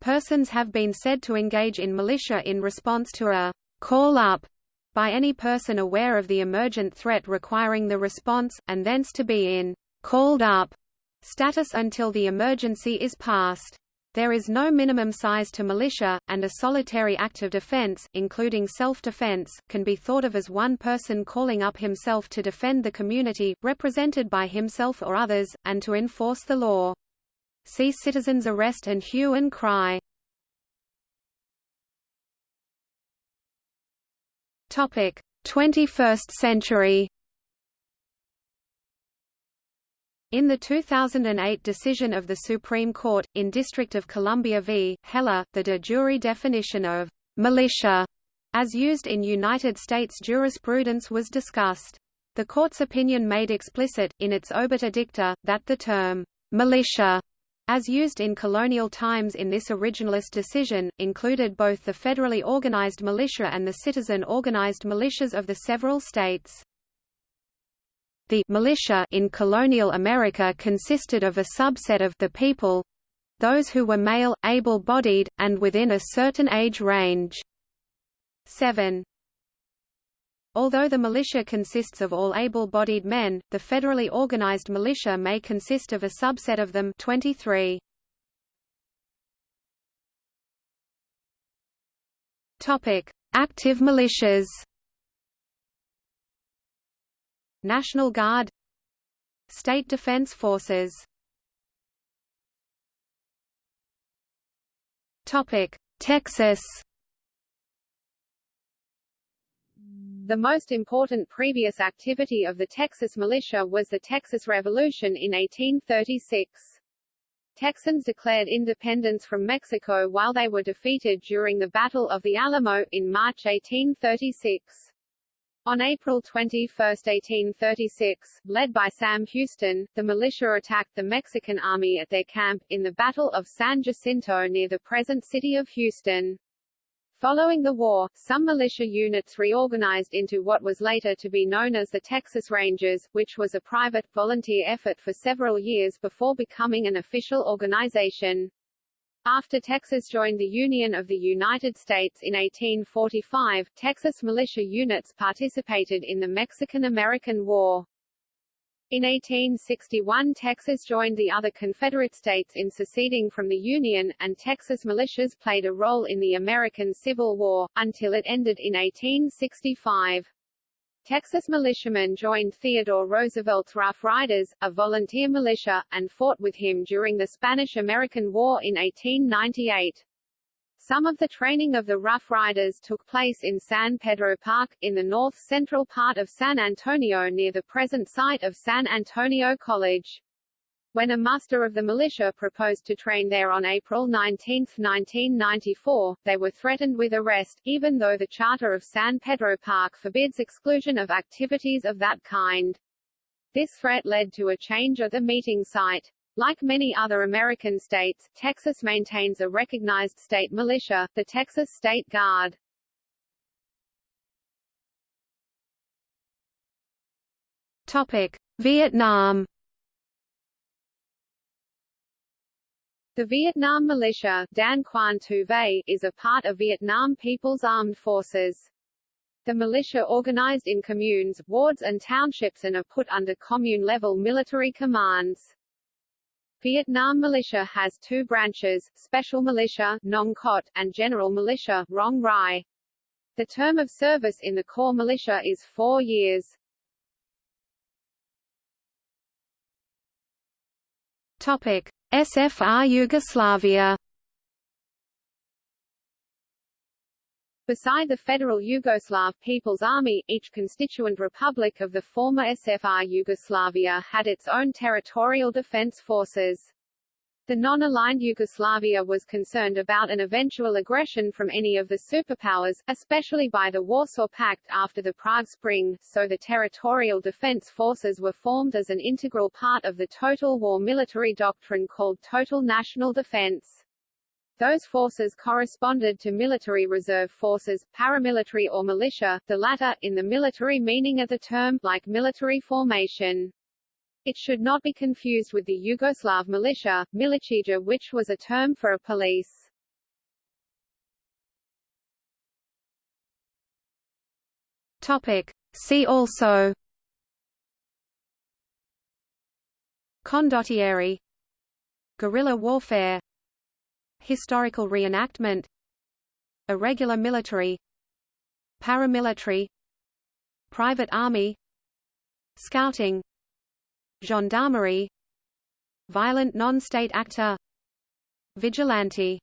Persons have been said to engage in militia in response to a call up by any person aware of the emergent threat requiring the response, and thence to be in called up status until the emergency is passed. There is no minimum size to militia, and a solitary act of defense, including self-defense, can be thought of as one person calling up himself to defend the community, represented by himself or others, and to enforce the law. See citizens arrest and hue and cry. Topic: 21st century. In the 2008 decision of the Supreme Court, in District of Columbia v. Heller, the de jure definition of militia, as used in United States jurisprudence was discussed. The court's opinion made explicit, in its obiter dicta, that the term militia as used in colonial times in this originalist decision, included both the federally organized militia and the citizen organized militias of the several states. The militia in colonial America consisted of a subset of the people those who were male, able-bodied, and within a certain age range. 7. Although the militia consists of all able-bodied men, the federally organized militia may consist of a subset of them 23. Topic: Active militias. National Guard. State Defense Forces. Topic: Texas The most important previous activity of the Texas militia was the Texas Revolution in 1836. Texans declared independence from Mexico while they were defeated during the Battle of the Alamo, in March 1836. On April 21, 1836, led by Sam Houston, the militia attacked the Mexican army at their camp, in the Battle of San Jacinto near the present city of Houston. Following the war, some militia units reorganized into what was later to be known as the Texas Rangers, which was a private, volunteer effort for several years before becoming an official organization. After Texas joined the Union of the United States in 1845, Texas militia units participated in the Mexican-American War. In 1861 Texas joined the other Confederate states in seceding from the Union, and Texas militias played a role in the American Civil War, until it ended in 1865. Texas militiamen joined Theodore Roosevelt's Rough Riders, a volunteer militia, and fought with him during the Spanish-American War in 1898. Some of the training of the Rough Riders took place in San Pedro Park, in the north-central part of San Antonio near the present site of San Antonio College. When a muster of the militia proposed to train there on April 19, 1994, they were threatened with arrest, even though the Charter of San Pedro Park forbids exclusion of activities of that kind. This threat led to a change of the meeting site. Like many other American states, Texas maintains a recognized state militia, the Texas State Guard. Topic: Vietnam The Vietnam Militia Dan Quan Tu Ve, is a part of Vietnam People's Armed Forces. The militia organized in communes, wards and townships and are put under commune-level military commands. Vietnam Militia has two branches, Special Militia Nong Cot, and General Militia Rong Rai. The term of service in the Core Militia is four years. Topic. SFR Yugoslavia Beside the Federal Yugoslav People's Army, each constituent republic of the former SFR Yugoslavia had its own territorial defense forces. The non-aligned Yugoslavia was concerned about an eventual aggression from any of the superpowers, especially by the Warsaw Pact after the Prague Spring, so the territorial defense forces were formed as an integral part of the total war military doctrine called total national defense. Those forces corresponded to military reserve forces, paramilitary or militia, the latter, in the military meaning of the term, like military formation. It should not be confused with the Yugoslav militia, milicija which was a term for a police. Topic. See also Condottieri Guerrilla warfare Historical reenactment Irregular military Paramilitary Private army Scouting Gendarmerie Violent non-state actor Vigilante